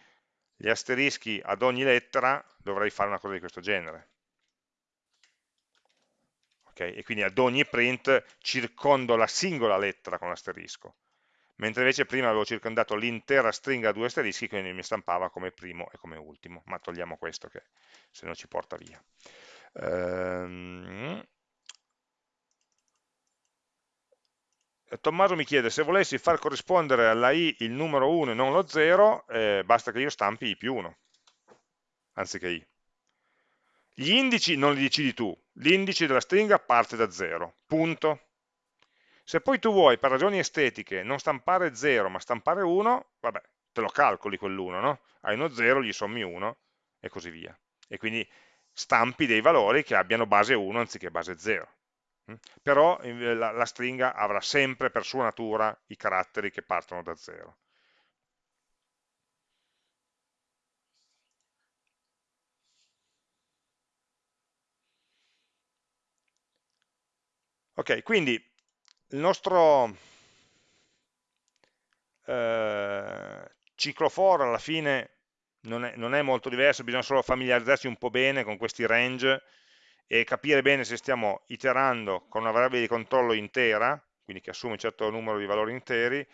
gli asterischi ad ogni lettera, dovrei fare una cosa di questo genere. Okay? E quindi ad ogni print circondo la singola lettera con l'asterisco mentre invece prima avevo circondato l'intera stringa a due asterischi, quindi mi stampava come primo e come ultimo, ma togliamo questo che se no ci porta via. Ehm... Tommaso mi chiede se volessi far corrispondere alla i il numero 1 e non lo 0, eh, basta che io stampi i più 1, anziché i. Gli indici non li decidi tu, l'indice della stringa parte da 0, punto. Se poi tu vuoi, per ragioni estetiche, non stampare 0 ma stampare 1, vabbè, te lo calcoli quell'1, no? Hai uno 0, gli sommi 1 e così via. E quindi stampi dei valori che abbiano base 1 anziché base 0. Però la, la stringa avrà sempre per sua natura i caratteri che partono da 0. Ok, quindi il nostro eh, ciclo for alla fine non è, non è, molto diverso, bisogna solo familiarizzarsi un po' bene con questi range e capire bene se stiamo iterando con una variabile di controllo intera, quindi che assume un certo numero di valori interi,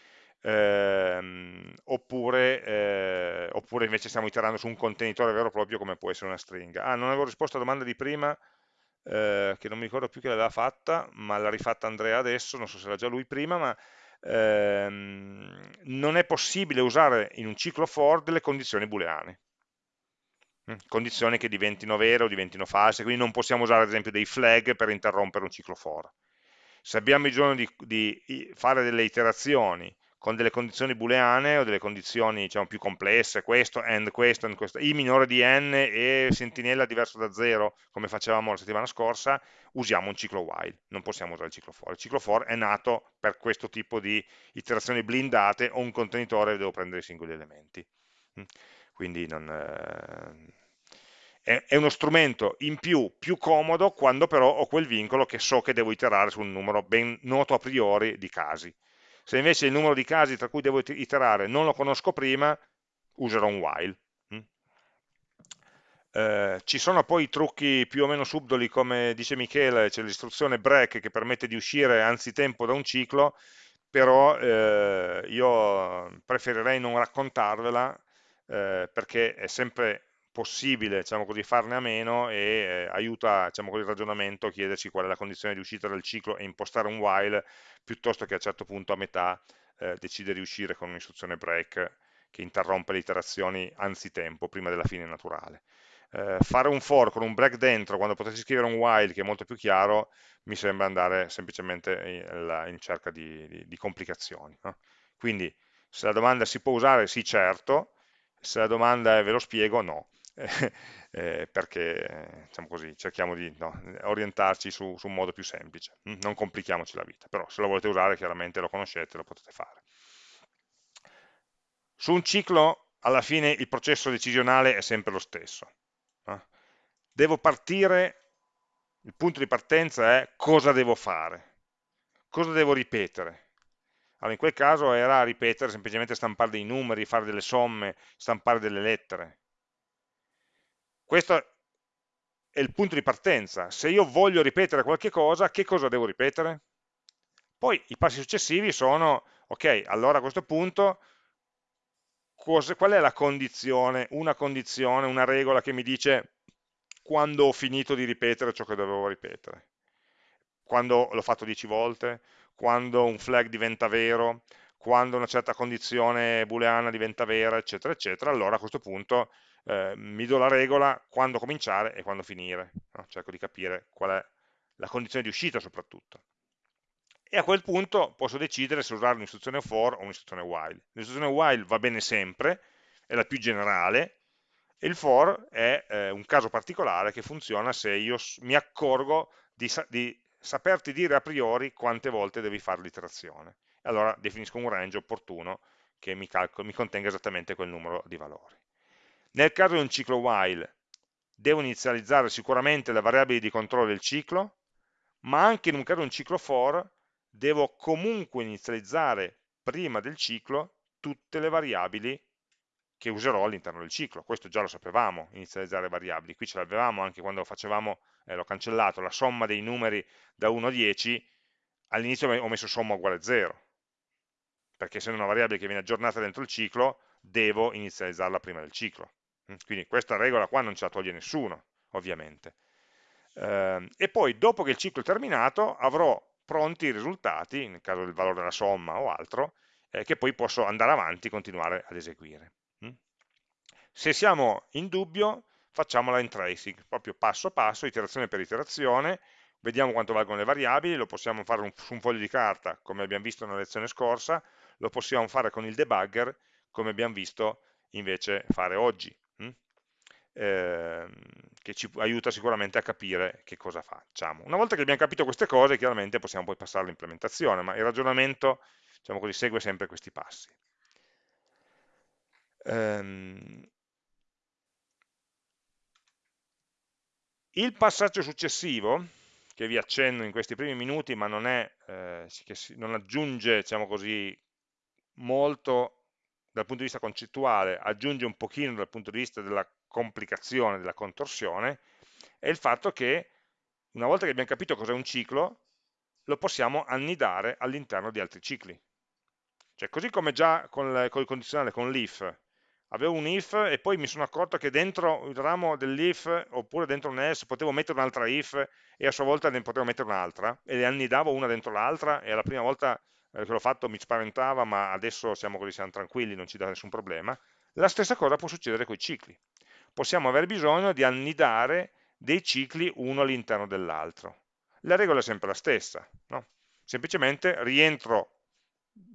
ehm, oppure, eh, oppure, invece stiamo iterando su un contenitore vero e proprio come può essere una stringa. Ah, non avevo risposto alla domanda di prima, eh, che non mi ricordo più chi l'aveva fatta, ma l'ha rifatta Andrea adesso, non so se era già lui prima, ma ehm, non è possibile usare in un ciclo for delle condizioni booleane condizioni che diventino vere o diventino false, quindi non possiamo usare ad esempio dei flag per interrompere un ciclo for. Se abbiamo bisogno di, di fare delle iterazioni con delle condizioni booleane o delle condizioni diciamo, più complesse, questo, and questo, and questo, i minore di n e sentinella diverso da 0, come facevamo la settimana scorsa, usiamo un ciclo while, non possiamo usare il ciclo for. Il ciclo for è nato per questo tipo di iterazioni blindate o un contenitore devo prendere i singoli elementi. Quindi non, eh, è uno strumento in più, più comodo, quando però ho quel vincolo che so che devo iterare su un numero ben noto a priori di casi se invece il numero di casi tra cui devo iterare non lo conosco prima, userò un while. Mm? Eh, ci sono poi trucchi più o meno subdoli, come dice Michele, c'è l'istruzione break che permette di uscire anzitempo da un ciclo, però eh, io preferirei non raccontarvela eh, perché è sempre possibile diciamo così, farne a meno e eh, aiuta diciamo così, il ragionamento a chiederci qual è la condizione di uscita del ciclo e impostare un while piuttosto che a un certo punto a metà eh, decidere di uscire con un'istruzione break che interrompe le iterazioni anzitempo, prima della fine naturale. Eh, fare un for con un break dentro quando potessi scrivere un while che è molto più chiaro mi sembra andare semplicemente in, in cerca di, di, di complicazioni. No? Quindi se la domanda si può usare, sì certo, se la domanda è ve lo spiego, no. eh, perché diciamo così, cerchiamo di no, orientarci su, su, un modo più semplice, mm, non complichiamoci la vita, però se lo volete usare chiaramente lo conoscete, lo potete fare. Su un ciclo alla fine il processo decisionale è sempre lo stesso. No? Devo partire, il punto di partenza è cosa devo fare, cosa devo ripetere. Allora, in quel caso era ripetere semplicemente stampare dei numeri, fare delle somme, stampare delle lettere questo è il punto di partenza. Se io voglio ripetere qualche cosa, che cosa devo ripetere? Poi i passi successivi sono, ok, allora a questo punto qual è la condizione, una condizione, una regola che mi dice quando ho finito di ripetere ciò che dovevo ripetere? Quando l'ho fatto 10 volte? Quando un flag diventa vero? Quando una certa condizione booleana diventa vera, eccetera, eccetera, allora a questo punto eh, mi do la regola quando cominciare e quando finire, no? cerco di capire qual è la condizione di uscita soprattutto. E a quel punto posso decidere se usare un'istruzione for o un'istruzione while. L'istruzione while va bene sempre, è la più generale, e il for è eh, un caso particolare che funziona se io mi accorgo di, di saperti dire a priori quante volte devi fare l'iterazione. Allora definisco un range opportuno che mi, mi contenga esattamente quel numero di valori. Nel caso di un ciclo while devo inizializzare sicuramente le variabili di controllo del ciclo, ma anche in un caso di un ciclo for devo comunque inizializzare prima del ciclo tutte le variabili che userò all'interno del ciclo. Questo già lo sapevamo, inizializzare variabili. Qui ce l'avevamo anche quando facevamo, eh, l'ho cancellato, la somma dei numeri da 1 a 10, all'inizio ho messo somma uguale a 0, perché essendo una variabile che viene aggiornata dentro il ciclo, devo inizializzarla prima del ciclo. Mm, quindi questa regola qua non ce la toglie nessuno, ovviamente. Eh, e poi dopo che il ciclo è terminato avrò pronti i risultati, nel caso del valore della somma o altro, eh, che poi posso andare avanti e continuare ad eseguire. Se siamo in dubbio facciamo la tracing, proprio passo passo, iterazione per iterazione, vediamo quanto valgono le variabili, lo possiamo fare un, su un foglio di carta, come abbiamo visto nella lezione scorsa, lo possiamo fare con il debugger, come abbiamo visto invece fare oggi eh, che ci aiuta sicuramente a capire che cosa facciamo. Una volta che abbiamo capito queste cose, chiaramente possiamo poi passare all'implementazione, ma il ragionamento diciamo così, segue sempre questi passi. Um, il passaggio successivo, che vi accenno in questi primi minuti, ma non, è, eh, non aggiunge diciamo così, molto dal punto di vista concettuale, aggiunge un pochino dal punto di vista della complicazione della contorsione è il fatto che una volta che abbiamo capito cos'è un ciclo, lo possiamo annidare all'interno di altri cicli. Cioè, così come già con, il condizionale, con l'if, avevo un if e poi mi sono accorto che dentro il ramo dell'if oppure dentro un else potevo mettere un'altra if e a sua volta ne potevo mettere un'altra e le annidavo una dentro l'altra e la prima volta eh, che l'ho fatto mi spaventava ma adesso siamo così, siamo tranquilli, non ci dà nessun problema. La stessa cosa può succedere con i cicli possiamo aver bisogno di annidare dei cicli uno all'interno dell'altro. La regola è sempre la stessa, no? semplicemente rientro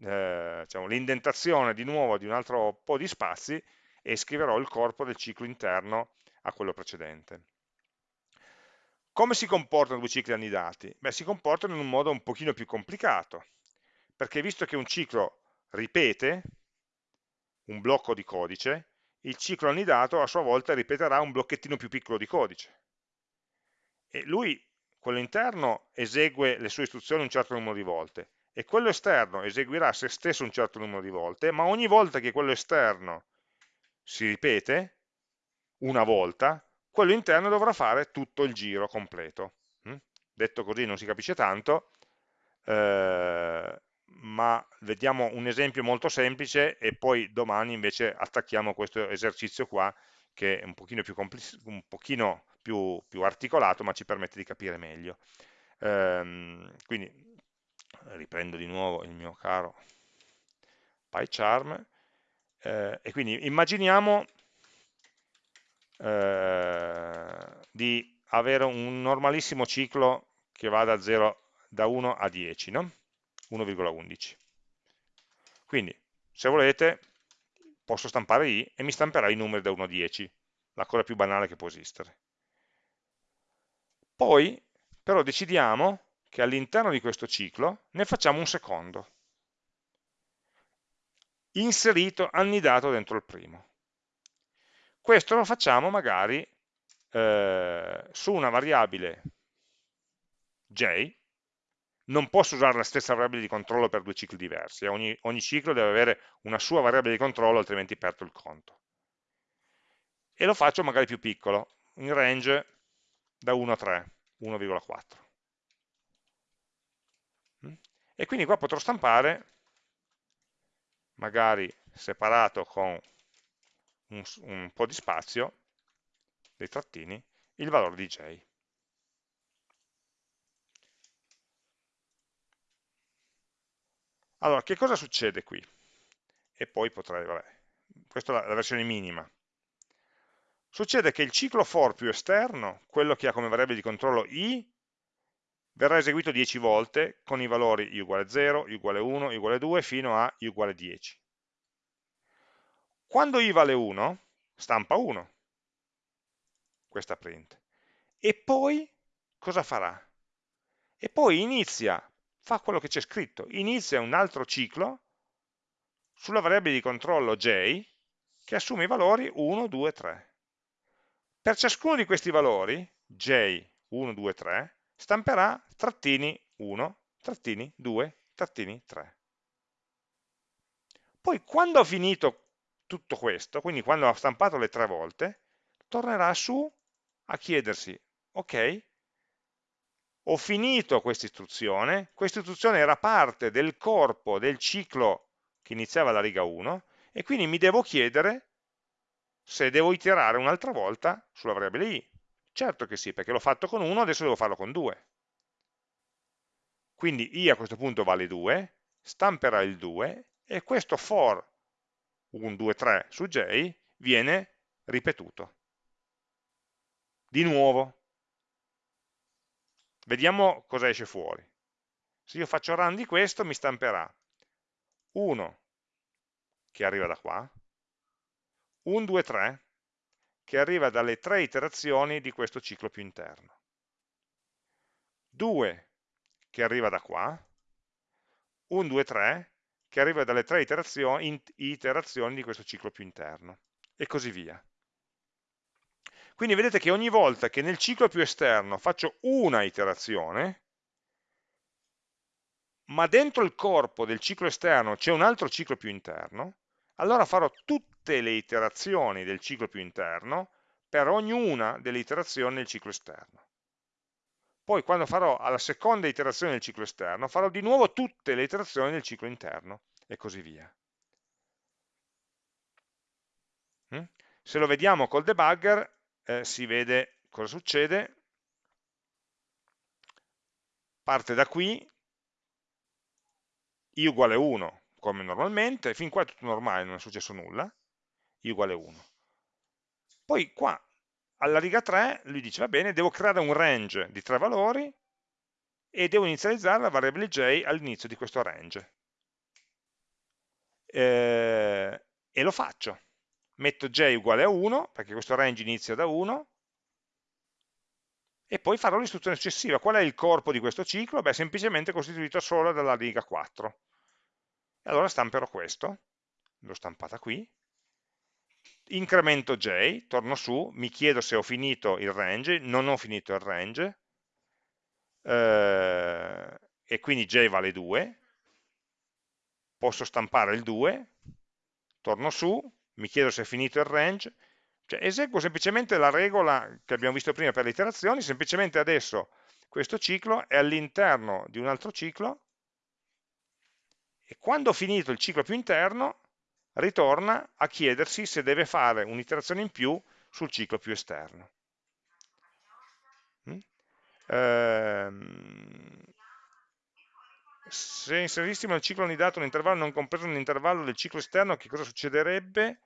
eh, diciamo, l'indentazione di nuovo di un altro po' di spazi e scriverò il corpo del ciclo interno a quello precedente. Come si comportano due cicli annidati? Beh, si comportano in un modo un pochino più complicato, perché visto che un ciclo ripete un blocco di codice, il ciclo annidato a sua volta ripeterà un blocchettino più piccolo di codice. E lui, quello interno, esegue le sue istruzioni un certo numero di volte, e quello esterno eseguirà se stesso un certo numero di volte, ma ogni volta che quello esterno si ripete, una volta, quello interno dovrà fare tutto il giro completo. Mm? Detto così non si capisce tanto, eh, ma vediamo un esempio molto semplice e poi domani invece attacchiamo questo esercizio qua che è un pochino più, un pochino più, più articolato ma ci permette di capire meglio. Ehm, quindi riprendo di nuovo il mio caro PyCharm eh, e quindi immaginiamo eh, di avere un normalissimo ciclo che va da, 0, da 1 a 10, no? 1,11. Quindi, se volete, posso stampare i e mi stamperà i numeri da 1 a 10, la cosa più banale che può esistere. Poi, però, decidiamo che all'interno di questo ciclo ne facciamo un secondo, inserito, annidato dentro il primo. Questo lo facciamo magari eh, su una variabile j, non posso usare la stessa variabile di controllo per due cicli diversi, eh. ogni, ogni ciclo deve avere una sua variabile di controllo, altrimenti perdo il conto. E lo faccio magari più piccolo, in range da 1 a 3, 1,4. E quindi qua potrò stampare, magari separato con un, un po' di spazio, dei trattini, il valore di j. Allora, che cosa succede qui? E poi potrei, vabbè, questa è la, la versione minima. Succede che il ciclo for più esterno, quello che ha come variabile di controllo i, verrà eseguito 10 volte con i valori i uguale 0, i uguale 1, i uguale 2 fino a i uguale 10. Quando i vale 1, stampa 1, questa print. E poi cosa farà? E poi inizia, fa quello che c'è scritto, inizia un altro ciclo sulla variabile di controllo j che assume i valori 1, 2, 3. Per ciascuno di questi valori, j, 1, 2, 3, stamperà trattini 1, trattini 2, trattini 3. Poi quando ho finito tutto questo, quindi quando ha stampato le tre volte, tornerà su a chiedersi, ok, ho finito questa istruzione, questa istruzione era parte del corpo del ciclo che iniziava la riga 1, e quindi mi devo chiedere se devo iterare un'altra volta sulla variabile i. Certo che sì, perché l'ho fatto con 1, adesso devo farlo con 2. Quindi i a questo punto vale 2, stamperà il 2, e questo for 1, 2, 3 su j viene ripetuto. Di nuovo. Vediamo cosa esce fuori. Se io faccio run di questo mi stamperà 1 che arriva da qua, 1, 2, 3 che arriva dalle tre iterazioni di questo ciclo più interno, 2 che arriva da qua, 1, 2, 3 che arriva dalle tre iterazioni, iterazioni di questo ciclo più interno, e così via. Quindi vedete che ogni volta che nel ciclo più esterno faccio una iterazione, ma dentro il corpo del ciclo esterno c'è un altro ciclo più interno, allora farò tutte le iterazioni del ciclo più interno per ognuna delle iterazioni del ciclo esterno. Poi quando farò alla seconda iterazione del ciclo esterno, farò di nuovo tutte le iterazioni del ciclo interno e così via. Mm? Se lo vediamo col debugger, eh, si vede cosa succede. Parte da qui, i uguale 1, come normalmente, fin qua è tutto normale, non è successo nulla, i uguale 1. Poi qua alla riga 3 lui dice, va bene, devo creare un range di tre valori e devo inizializzare la variabile j all'inizio di questo range. eh, e lo faccio. Metto j uguale a 1, perché questo range inizia da 1, e poi farò l'istruzione successiva. Qual è il corpo di questo ciclo? Beh, semplicemente costituito solo dalla riga 4. Allora stamperò questo, l'ho stampata qui, incremento j, torno su, mi chiedo se ho finito il range, non ho finito il range, eh, e quindi j vale 2, posso stampare il 2, torno su, mi chiedo se è finito il range, cioè eseguo semplicemente la regola che abbiamo visto prima per le iterazioni, semplicemente adesso questo ciclo è all'interno di un altro ciclo e quando finito il ciclo più interno ritorna a chiedersi se deve fare un'iterazione in più sul ciclo più esterno. Mm? Ehm, se inserissimo nel ciclo anidato un intervallo non compreso nell'intervallo del ciclo esterno, che cosa succederebbe?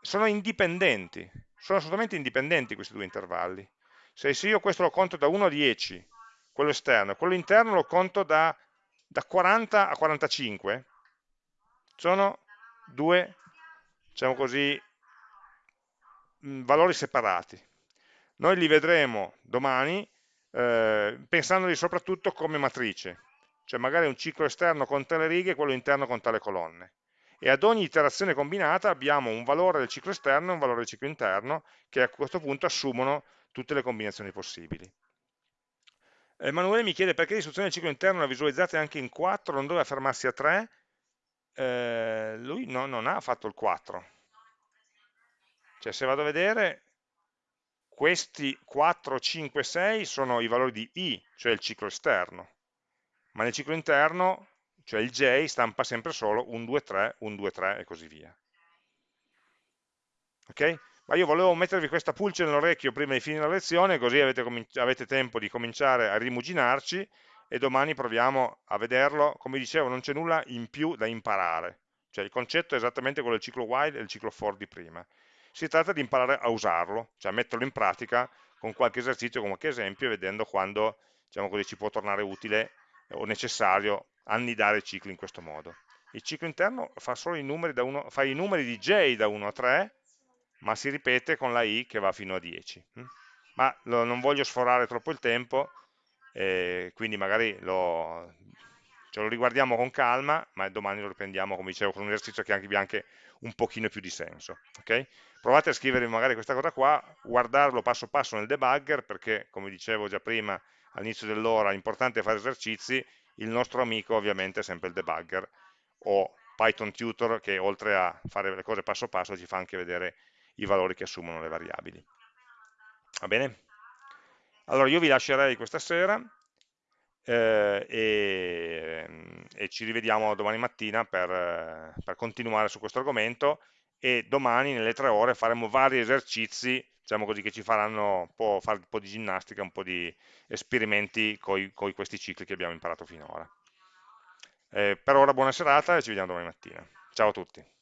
Sono indipendenti, sono assolutamente indipendenti questi due intervalli. Se io questo lo conto da 1 a 10, quello esterno, quello interno lo conto da, da 40 a 45, sono due, diciamo così, mm, valori separati. Noi li vedremo domani eh, pensandoli soprattutto come matrice, cioè magari un ciclo esterno con tale righe e quello interno con tale colonne. E ad ogni iterazione combinata abbiamo un valore del ciclo esterno e un valore del ciclo interno che a questo punto assumono tutte le combinazioni possibili. Emanuele mi chiede perché l'istruzione del ciclo interno la visualizzate anche in 4, non doveva fermarsi a 3, eh, lui no, non ha fatto il 4. Cioè se vado a vedere, questi 4, 5, 6 sono i valori di i, cioè il ciclo esterno, ma nel ciclo interno, cioè il j, stampa sempre solo 1, 2, 3, 1, 2, 3 e così via. Ok? Ma io volevo mettervi questa pulce nell'orecchio prima di finire la lezione, così avete, avete tempo di cominciare a rimuginarci e domani proviamo a vederlo. Come dicevo, non c'è nulla in più da imparare. Cioè il concetto è esattamente quello del ciclo while e il ciclo for di prima. Si tratta di imparare a usarlo, cioè a metterlo in pratica con qualche esercizio, con qualche esempio, vedendo quando diciamo così, ci può tornare utile o necessario annidare i cicli in questo modo. Il ciclo interno fa solo i numeri, da uno, fa i numeri di j da 1 a 3, ma si ripete con la i che va fino a 10. Hm? Ma lo, non voglio sforare troppo il tempo, eh, quindi magari lo, ce lo riguardiamo con calma, ma domani lo riprendiamo, come dicevo, con un esercizio che abbia anche un pochino più di senso. Okay? Provate a scrivere magari questa cosa qua, guardarlo passo passo nel debugger, perché come dicevo già prima all'inizio dell'ora, è importante fare esercizi, il nostro amico ovviamente è sempre il debugger, o Python Tutor che oltre a fare le cose passo passo ci fa anche vedere i valori che assumono le variabili. Va bene? Allora io vi lascerei questa sera eh, e, e, ci rivediamo domani mattina per, per continuare su questo argomento e domani nelle tre ore faremo vari esercizi diciamo così, che ci faranno un po', fare un po' di ginnastica, un po' di esperimenti con questi cicli che abbiamo imparato finora. Eh, per ora buona serata e ci vediamo domani mattina. Ciao a tutti.